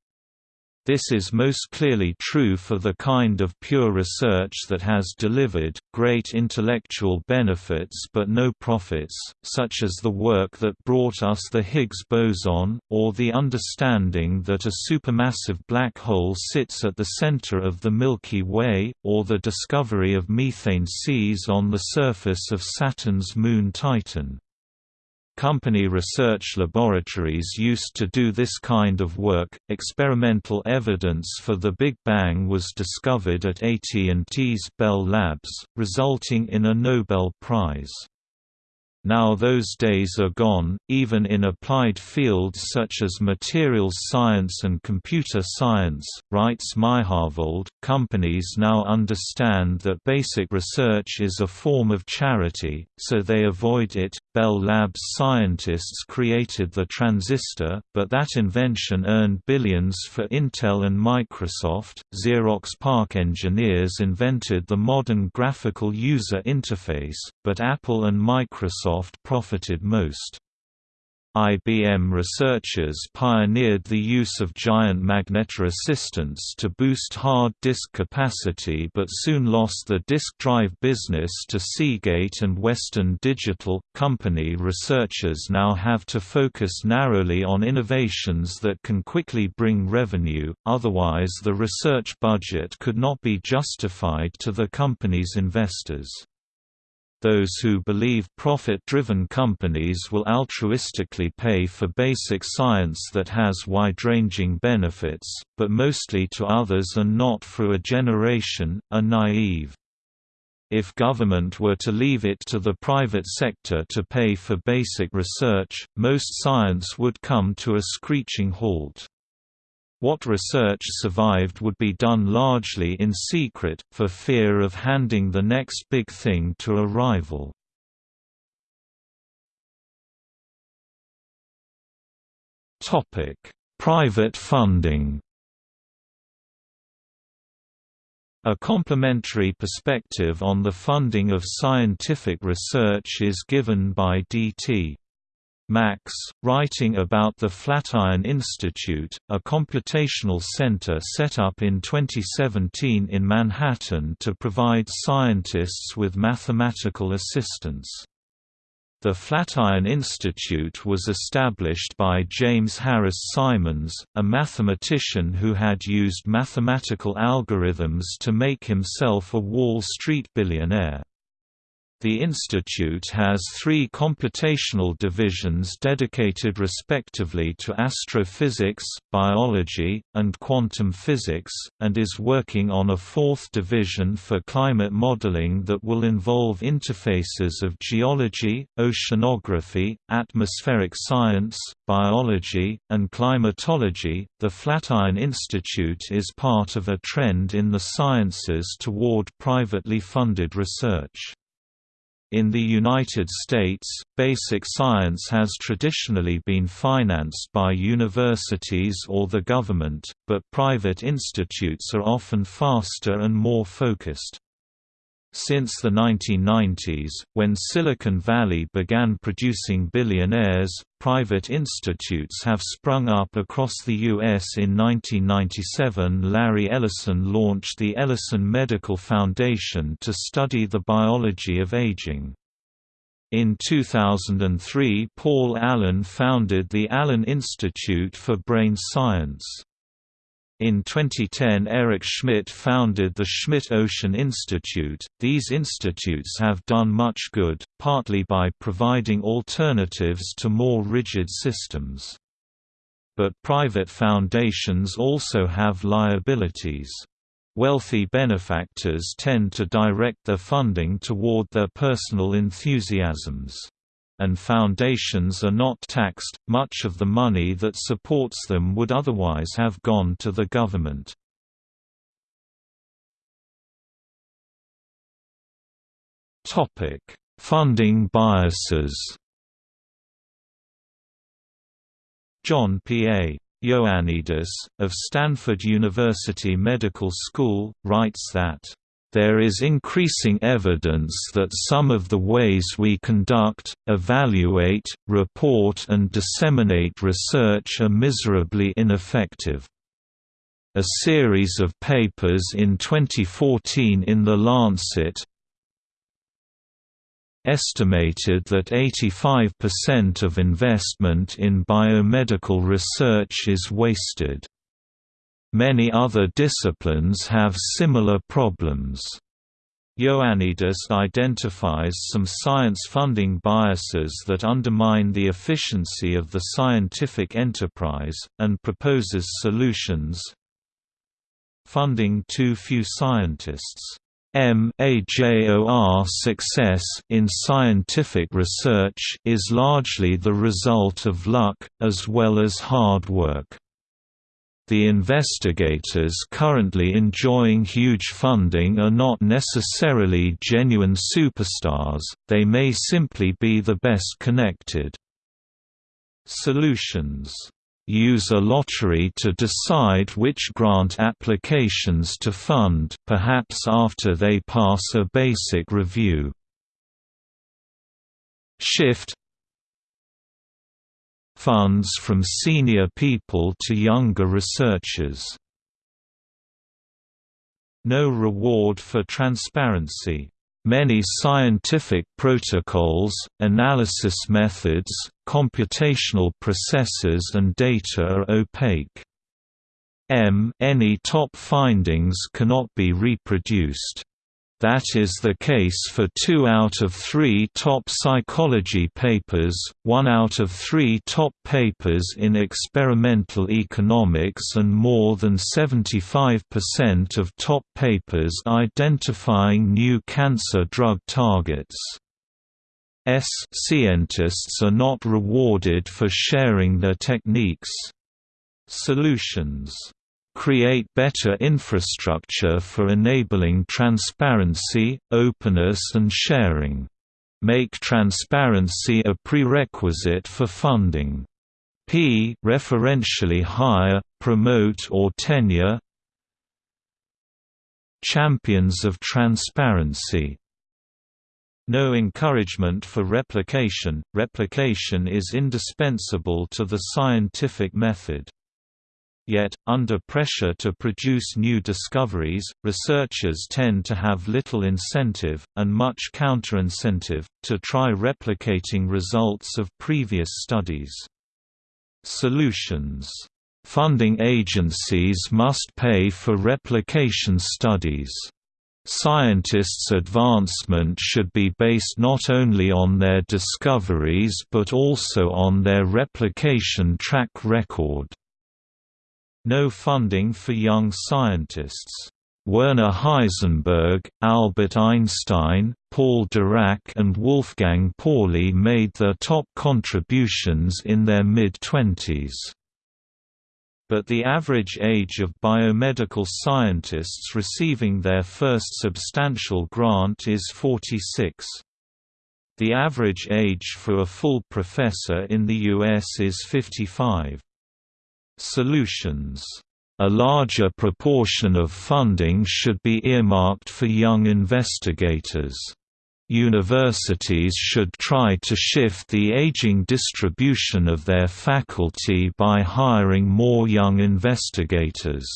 Speaker 1: This is most clearly true for the kind of pure research that has delivered, great intellectual benefits but no profits, such as the work that brought us the Higgs boson, or the understanding that a supermassive black hole sits at the center of the Milky Way, or the discovery of methane seas on the surface of Saturn's moon Titan. Company research laboratories used to do this kind of work. Experimental evidence for the Big Bang was discovered at AT&T's Bell Labs, resulting in a Nobel Prize. Now those days are gone, even in applied fields such as materials science and computer science, writes Myhrvold. Companies now understand that basic research is a form of charity, so they avoid it. Bell Labs scientists created the transistor, but that invention earned billions for Intel and Microsoft. Xerox PARC engineers invented the modern graphical user interface, but Apple and Microsoft Microsoft profited most. IBM researchers pioneered the use of giant magnetoresistance to boost hard disk capacity but soon lost the disk drive business to Seagate and Western Digital. Company researchers now have to focus narrowly on innovations that can quickly bring revenue, otherwise the research budget could not be justified to the company's investors. Those who believe profit-driven companies will altruistically pay for basic science that has wide-ranging benefits, but mostly to others and not for a generation, are naive. If government were to leave it to the private sector to pay for basic research, most science would come to a screeching halt. What research survived would be done largely in secret, for fear of handing the next big thing to a rival. Private funding A complementary perspective on the funding of scientific research is given by D.T. Max, writing about the Flatiron Institute, a computational center set up in 2017 in Manhattan to provide scientists with mathematical assistance. The Flatiron Institute was established by James Harris Simons, a mathematician who had used mathematical algorithms to make himself a Wall Street billionaire. The institute has three computational divisions dedicated respectively to astrophysics, biology, and quantum physics, and is working on a fourth division for climate modeling that will involve interfaces of geology, oceanography, atmospheric science, biology, and climatology. The Flatiron Institute is part of a trend in the sciences toward privately funded research. In the United States, basic science has traditionally been financed by universities or the government, but private institutes are often faster and more focused. Since the 1990s, when Silicon Valley began producing billionaires, private institutes have sprung up across the U.S. In 1997 Larry Ellison launched the Ellison Medical Foundation to study the biology of aging. In 2003 Paul Allen founded the Allen Institute for Brain Science. In 2010 Eric Schmidt founded the Schmidt Ocean Institute. These institutes have done much good, partly by providing alternatives to more rigid systems. But private foundations also have liabilities. Wealthy benefactors tend to direct their funding toward their personal enthusiasms and foundations are not taxed, much of the money that supports them would otherwise have gone to the government. Funding biases John P. A. Ioannidis, of Stanford University Medical School, writes that there is increasing evidence that some of the ways we conduct, evaluate, report and disseminate research are miserably ineffective. A series of papers in 2014 in The Lancet estimated that 85% of investment in biomedical research is wasted. Many other disciplines have similar problems. Ioannidis identifies some science funding biases that undermine the efficiency of the scientific enterprise, and proposes solutions. Funding too few scientists. MAJOR success in scientific research is largely the result of luck, as well as hard work. The investigators currently enjoying huge funding are not necessarily genuine superstars, they may simply be the best connected. Solutions use a lottery to decide which grant applications to fund perhaps after they pass a basic review. Shift funds from senior people to younger researchers. No reward for transparency. Many scientific protocols, analysis methods, computational processes and data are opaque. M any top findings cannot be reproduced. That is the case for two out of three top psychology papers, one out of three top papers in experimental economics and more than 75% of top papers identifying new cancer drug targets. S scientists are not rewarded for sharing their techniques. Solutions create better infrastructure for enabling transparency, openness and sharing. Make transparency a prerequisite for funding. P referentially hire, promote or tenure Champions of transparency no encouragement for replication. Replication is indispensable to the scientific method. Yet, under pressure to produce new discoveries, researchers tend to have little incentive, and much counterincentive, to try replicating results of previous studies. Solutions Funding agencies must pay for replication studies. Scientists' advancement should be based not only on their discoveries but also on their replication track record. No funding for young scientists. Werner Heisenberg, Albert Einstein, Paul Dirac and Wolfgang Pauli made their top contributions in their mid-twenties. But the average age of biomedical scientists receiving their first substantial grant is 46. The average age for a full professor in the U.S. is 55. Solutions a larger proportion of funding should be earmarked for young investigators. Universities should try to shift the aging distribution of their faculty by hiring more young investigators.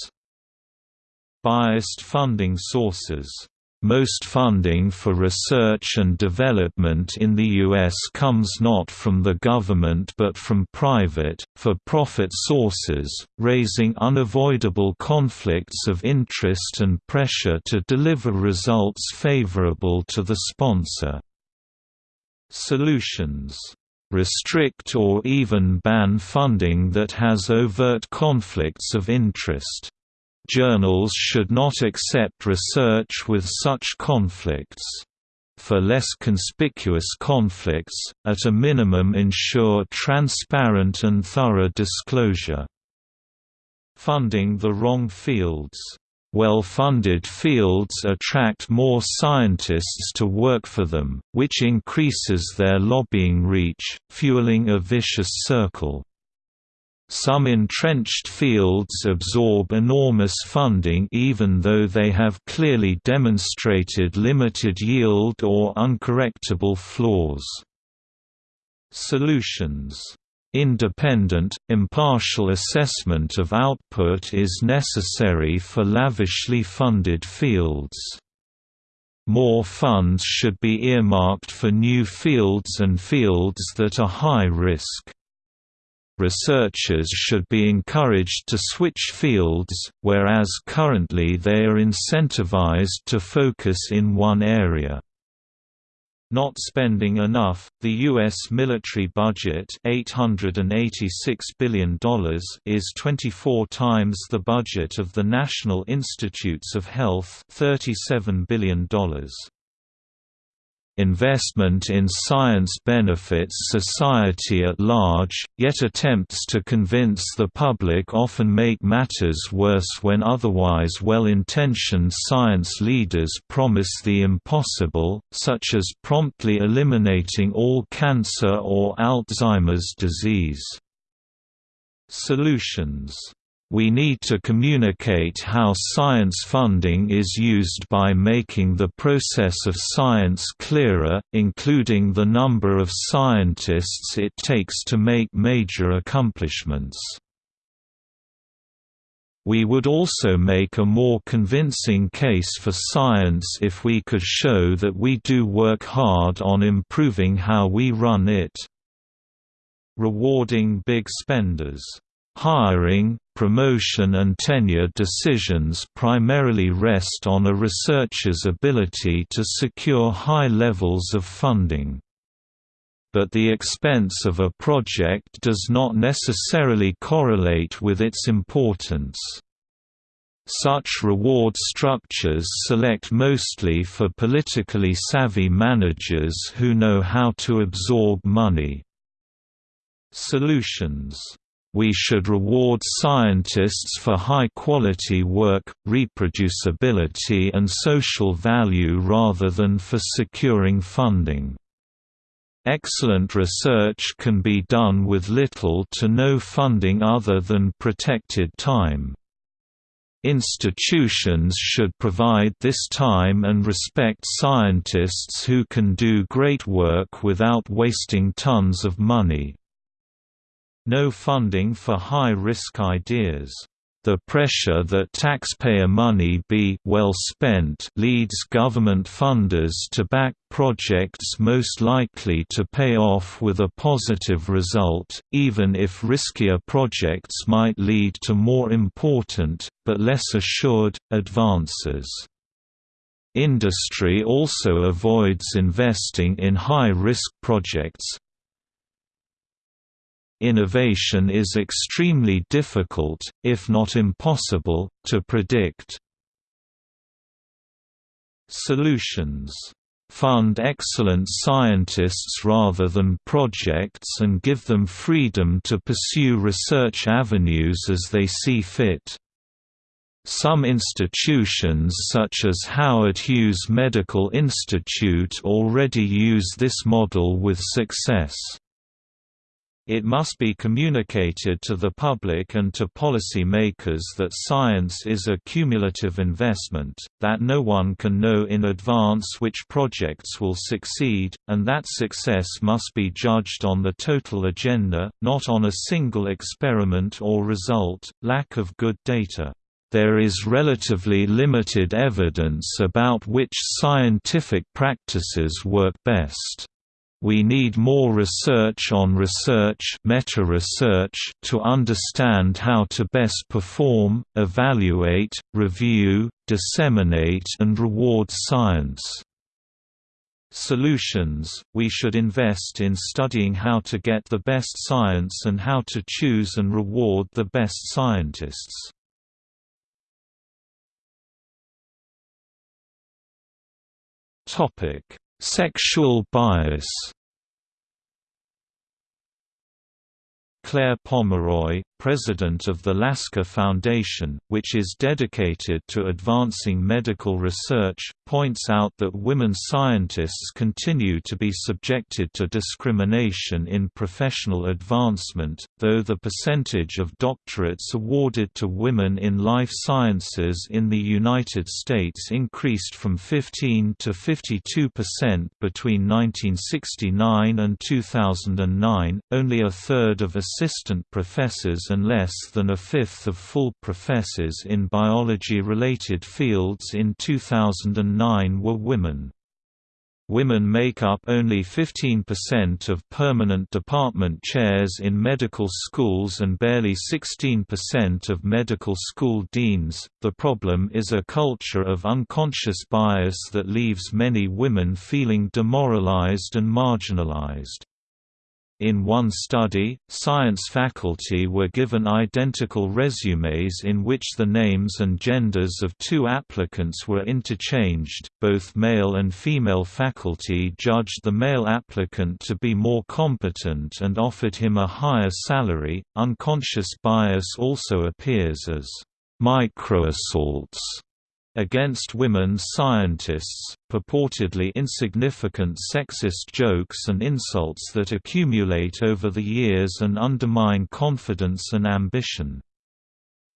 Speaker 1: Biased funding sources Most funding for research and development in the U.S. comes not from the government but from private, for-profit sources, raising unavoidable conflicts of interest and pressure to deliver results favorable to the sponsor. Solutions restrict or even ban funding that has overt conflicts of interest. Journals should not accept research with such conflicts. For less conspicuous conflicts, at a minimum ensure transparent and thorough disclosure. Funding the wrong fields well-funded fields attract more scientists to work for them, which increases their lobbying reach, fueling a vicious circle. Some entrenched fields absorb enormous funding even though they have clearly demonstrated limited yield or uncorrectable flaws. Solutions Independent, impartial assessment of output is necessary for lavishly funded fields. More funds should be earmarked for new fields and fields that are high risk researchers should be encouraged to switch fields, whereas currently they are incentivized to focus in one area. Not spending enough, the U.S. military budget $886 billion is 24 times the budget of the National Institutes of Health $37 billion. Investment in science benefits society at large, yet attempts to convince the public often make matters worse when otherwise well-intentioned science leaders promise the impossible, such as promptly eliminating all cancer or Alzheimer's disease. Solutions we need to communicate how science funding is used by making the process of science clearer, including the number of scientists it takes to make major accomplishments. We would also make a more convincing case for science if we could show that we do work hard on improving how we run it. Rewarding big spenders Hiring, promotion and tenure decisions primarily rest on a researcher's ability to secure high levels of funding. But the expense of a project does not necessarily correlate with its importance. Such reward structures select mostly for politically savvy managers who know how to absorb money. Solutions we should reward scientists for high-quality work, reproducibility and social value rather than for securing funding. Excellent research can be done with little to no funding other than protected time. Institutions should provide this time and respect scientists who can do great work without wasting tons of money. No funding for high-risk ideas. The pressure that taxpayer money be well spent leads government funders to back projects most likely to pay off with a positive result, even if riskier projects might lead to more important, but less assured, advances. Industry also avoids investing in high-risk projects, Innovation is extremely difficult, if not impossible, to predict. Solutions fund excellent scientists rather than projects and give them freedom to pursue research avenues as they see fit. Some institutions such as Howard Hughes Medical Institute already use this model with success. It must be communicated to the public and to policy makers that science is a cumulative investment, that no one can know in advance which projects will succeed, and that success must be judged on the total agenda, not on a single experiment or result. Lack of good data there is relatively limited evidence about which scientific practices work best. We need more research on research meta-research to understand how to best perform, evaluate, review, disseminate and reward science. Solutions – We should invest in studying how to get the best science and how to choose and reward the best scientists. Sexual bias. Claire Pomeroy, president of the Lasker Foundation, which is dedicated to advancing medical research, points out that women scientists continue to be subjected to discrimination in professional advancement, though the percentage of doctorates awarded to women in life sciences in the United States increased from 15 to 52 percent between 1969 and 2009. Only a third of assistant professors and less than a fifth of full professors in biology-related fields in 2009 were women. Women make up only 15% of permanent department chairs in medical schools and barely 16% of medical school deans. The problem is a culture of unconscious bias that leaves many women feeling demoralized and marginalized. In one study, science faculty were given identical resumes in which the names and genders of two applicants were interchanged. Both male and female faculty judged the male applicant to be more competent and offered him a higher salary. Unconscious bias also appears as microassaults against women scientists, purportedly insignificant sexist jokes and insults that accumulate over the years and undermine confidence and ambition.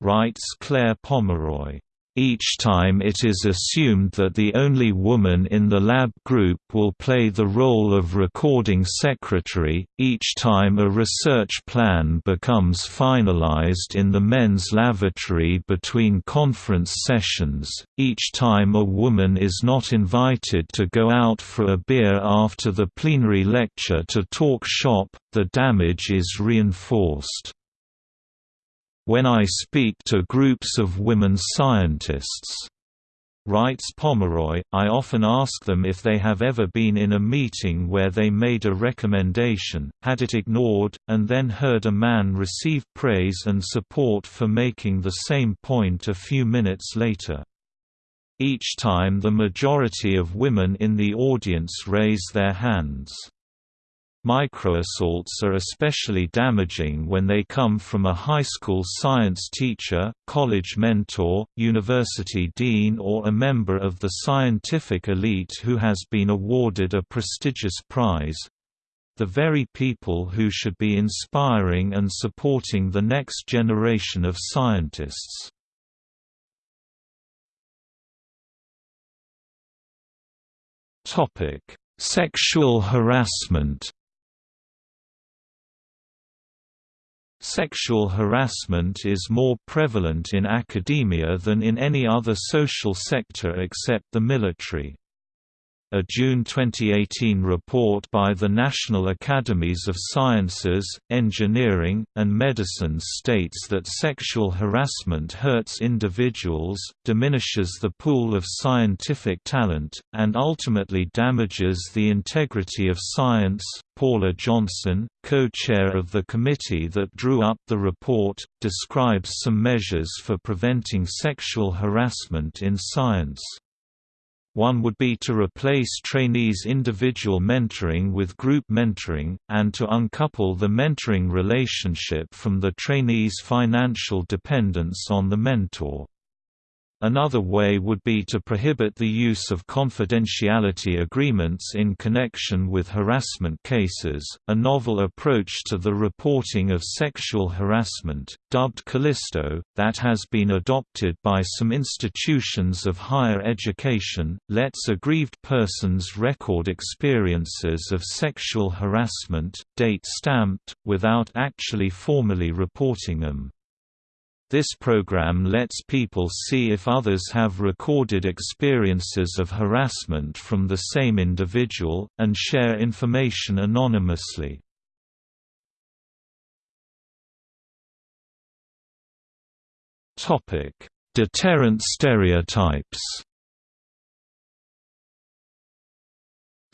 Speaker 1: Writes Claire Pomeroy each time it is assumed that the only woman in the lab group will play the role of recording secretary, each time a research plan becomes finalized in the men's lavatory between conference sessions, each time a woman is not invited to go out for a beer after the plenary lecture to talk shop, the damage is reinforced. When I speak to groups of women scientists, writes Pomeroy, I often ask them if they have ever been in a meeting where they made a recommendation, had it ignored, and then heard a man receive praise and support for making the same point a few minutes later. Each time the majority of women in the audience raise their hands. Microassaults are especially damaging when they come from a high school science teacher, college mentor, university dean or a member of the scientific elite who has been awarded a prestigious prize—the very people who should be inspiring and supporting the next generation of scientists. Sexual harassment Sexual harassment is more prevalent in academia than in any other social sector except the military. A June 2018 report by the National Academies of Sciences, Engineering, and Medicine states that sexual harassment hurts individuals, diminishes the pool of scientific talent, and ultimately damages the integrity of science. Paula Johnson, co-chair of the committee that drew up the report, describes some measures for preventing sexual harassment in science. One would be to replace trainees' individual mentoring with group mentoring, and to uncouple the mentoring relationship from the trainee's financial dependence on the mentor. Another way would be to prohibit the use of confidentiality agreements in connection with harassment cases. A novel approach to the reporting of sexual harassment, dubbed Callisto, that has been adopted by some institutions of higher education, lets aggrieved persons record experiences of sexual harassment, date stamped, without actually formally reporting them. This program lets people see if others have recorded experiences of harassment from the same individual, and share information anonymously. Deterrent stereotypes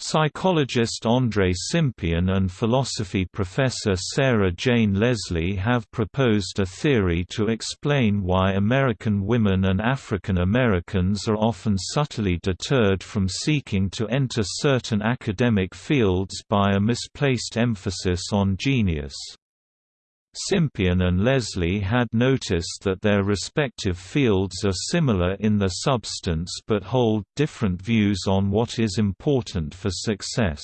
Speaker 1: Psychologist André Cimpian and philosophy professor Sarah Jane Leslie have proposed a theory to explain why American women and African Americans are often subtly deterred from seeking to enter certain academic fields by a misplaced emphasis on genius. Cimpian and Leslie had noticed that their respective fields are similar in their substance but hold different views on what is important for success.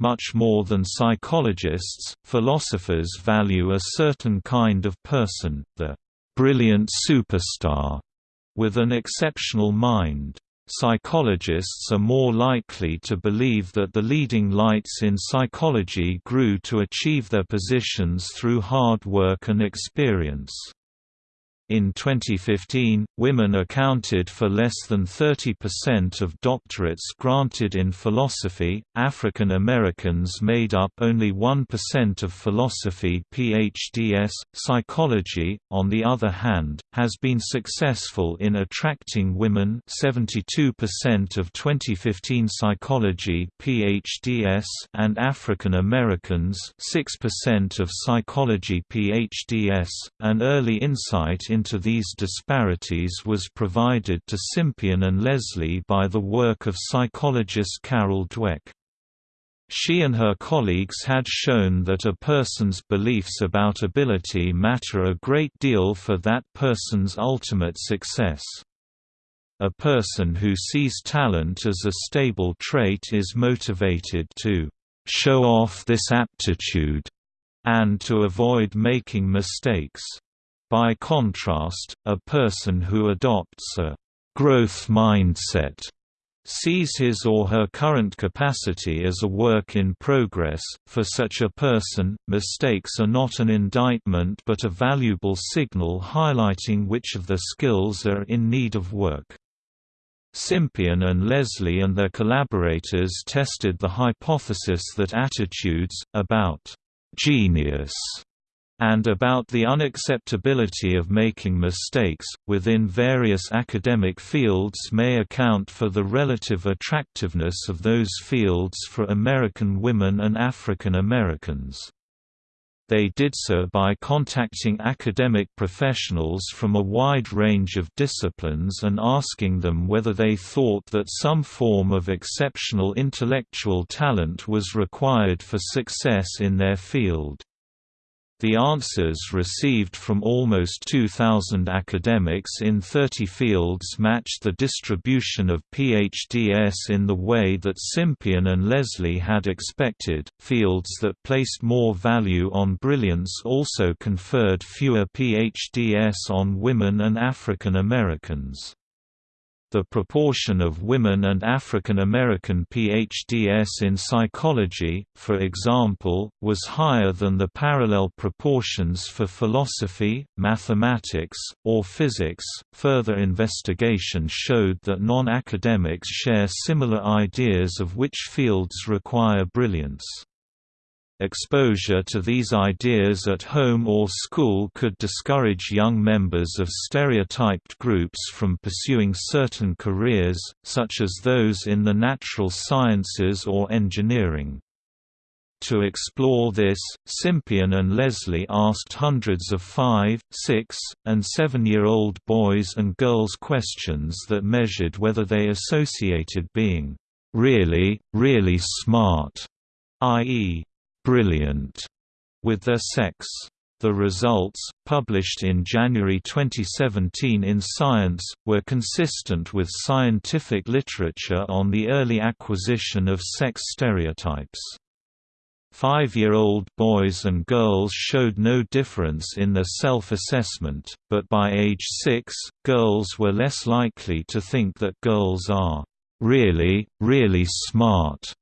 Speaker 1: Much more than psychologists, philosophers value a certain kind of person, the brilliant superstar, with an exceptional mind. Psychologists are more likely to believe that the leading lights in psychology grew to achieve their positions through hard work and experience. In 2015, women accounted for less than 30% of doctorates granted in philosophy. African Americans made up only 1% of philosophy PhDs. Psychology, on the other hand, has been successful in attracting women. 72% of 2015 psychology PhDs and African Americans, 6% of psychology PhDs. An early insight in into these disparities was provided to Cimpian and Leslie by the work of psychologist Carol Dweck. She and her colleagues had shown that a person's beliefs about ability matter a great deal for that person's ultimate success. A person who sees talent as a stable trait is motivated to show off this aptitude and to avoid making mistakes. By contrast, a person who adopts a growth mindset sees his or her current capacity as a work in progress. For such a person, mistakes are not an indictment but a valuable signal highlighting which of their skills are in need of work. Cimpian and Leslie and their collaborators tested the hypothesis that attitudes, about genius and about the unacceptability of making mistakes, within various academic fields may account for the relative attractiveness of those fields for American women and African Americans. They did so by contacting academic professionals from a wide range of disciplines and asking them whether they thought that some form of exceptional intellectual talent was required for success in their field. The answers received from almost 2,000 academics in 30 fields matched the distribution of PhDs in the way that Cimpian and Leslie had expected. Fields that placed more value on brilliance also conferred fewer PhDs on women and African Americans. The proportion of women and African American PhDs in psychology, for example, was higher than the parallel proportions for philosophy, mathematics, or physics. Further investigation showed that non academics share similar ideas of which fields require brilliance. Exposure to these ideas at home or school could discourage young members of stereotyped groups from pursuing certain careers, such as those in the natural sciences or engineering. To explore this, Cimpian and Leslie asked hundreds of five, six, and seven-year-old boys and girls questions that measured whether they associated being really, really smart, i.e., brilliant with their sex. The results, published in January 2017 in Science, were consistent with scientific literature on the early acquisition of sex stereotypes. Five-year-old boys and girls showed no difference in their self-assessment, but by age six, girls were less likely to think that girls are really, really smart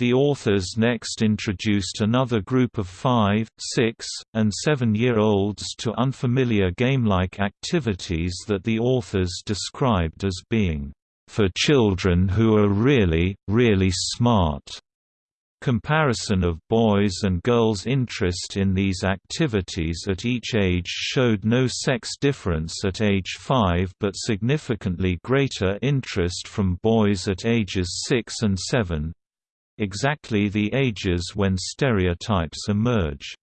Speaker 1: The authors next introduced another group of 5, 6, and 7-year-olds to unfamiliar game-like activities that the authors described as being, "...for children who are really, really smart." Comparison of boys' and girls' interest in these activities at each age showed no sex difference at age 5 but significantly greater interest from boys at ages 6 and 7, exactly the ages when stereotypes emerge.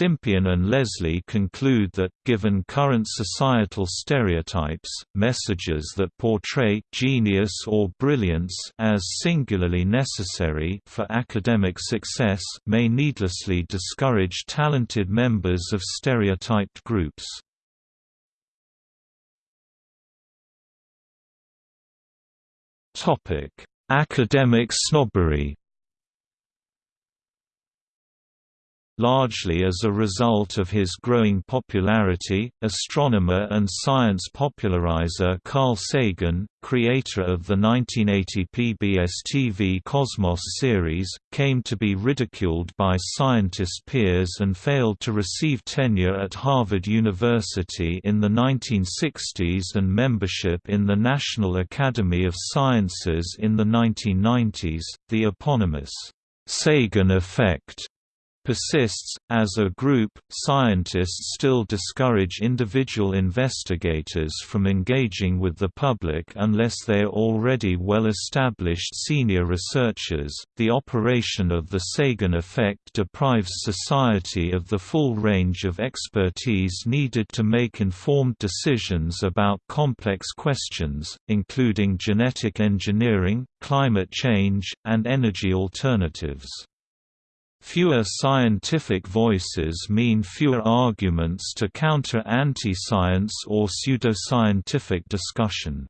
Speaker 1: Cimpian and Leslie conclude that, given current societal stereotypes, messages that portray genius or brilliance as singularly necessary for academic success may needlessly discourage talented members of stereotyped groups. Academic snobbery Largely as a result of his growing popularity, astronomer and science popularizer Carl Sagan, creator of the 1980 PBS TV Cosmos series, came to be ridiculed by scientist peers and failed to receive tenure at Harvard University in the 1960s and membership in the National Academy of Sciences in the 1990s. The eponymous Sagan effect persists. As a group, scientists still discourage individual investigators from engaging with the public unless they are already well established senior researchers. The operation of the Sagan effect deprives society of the full range of expertise needed to make informed decisions about complex questions, including genetic engineering, climate change, and energy alternatives. Fewer scientific voices mean fewer arguments to counter anti-science or pseudoscientific discussion.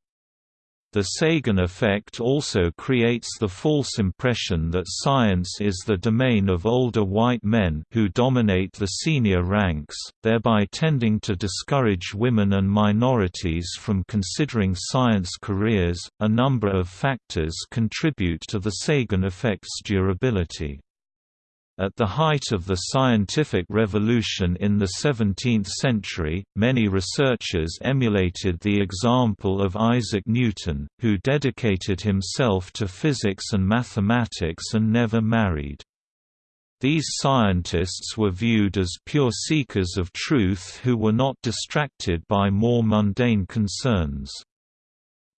Speaker 1: The Sagan effect also creates the false impression that science is the domain of older white men who dominate the senior ranks, thereby tending to discourage women and minorities from considering science careers. A number of factors contribute to the Sagan effect's durability. At the height of the scientific revolution in the 17th century, many researchers emulated the example of Isaac Newton, who dedicated himself to physics and mathematics and never married. These scientists were viewed as pure seekers of truth who were not distracted by more mundane concerns.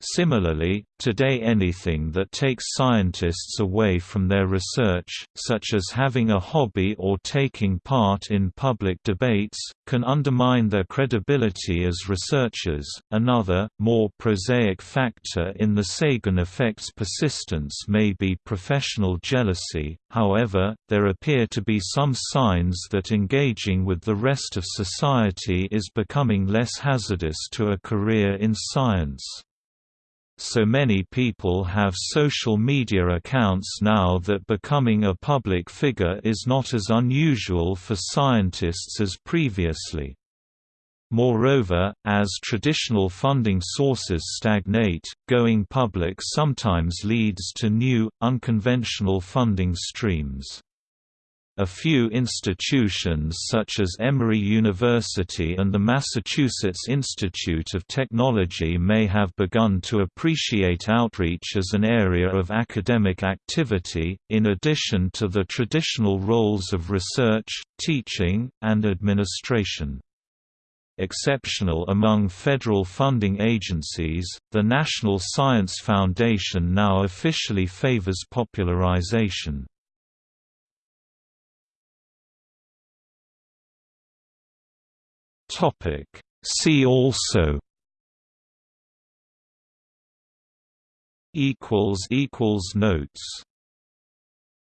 Speaker 1: Similarly, today anything that takes scientists away from their research, such as having a hobby or taking part in public debates, can undermine their credibility as researchers. Another, more prosaic factor in the Sagan effect's persistence may be professional jealousy, however, there appear to be some signs that engaging with the rest of society is becoming less hazardous to a career in science so many people have social media accounts now that becoming a public figure is not as unusual for scientists as previously. Moreover, as traditional funding sources stagnate, going public sometimes leads to new, unconventional funding streams. A few institutions such as Emory University and the Massachusetts Institute of Technology may have begun to appreciate outreach as an area of academic activity, in addition to the traditional roles of research, teaching, and administration. Exceptional among federal funding agencies, the National Science Foundation now officially favors popularization. Topic. See also equals equals notes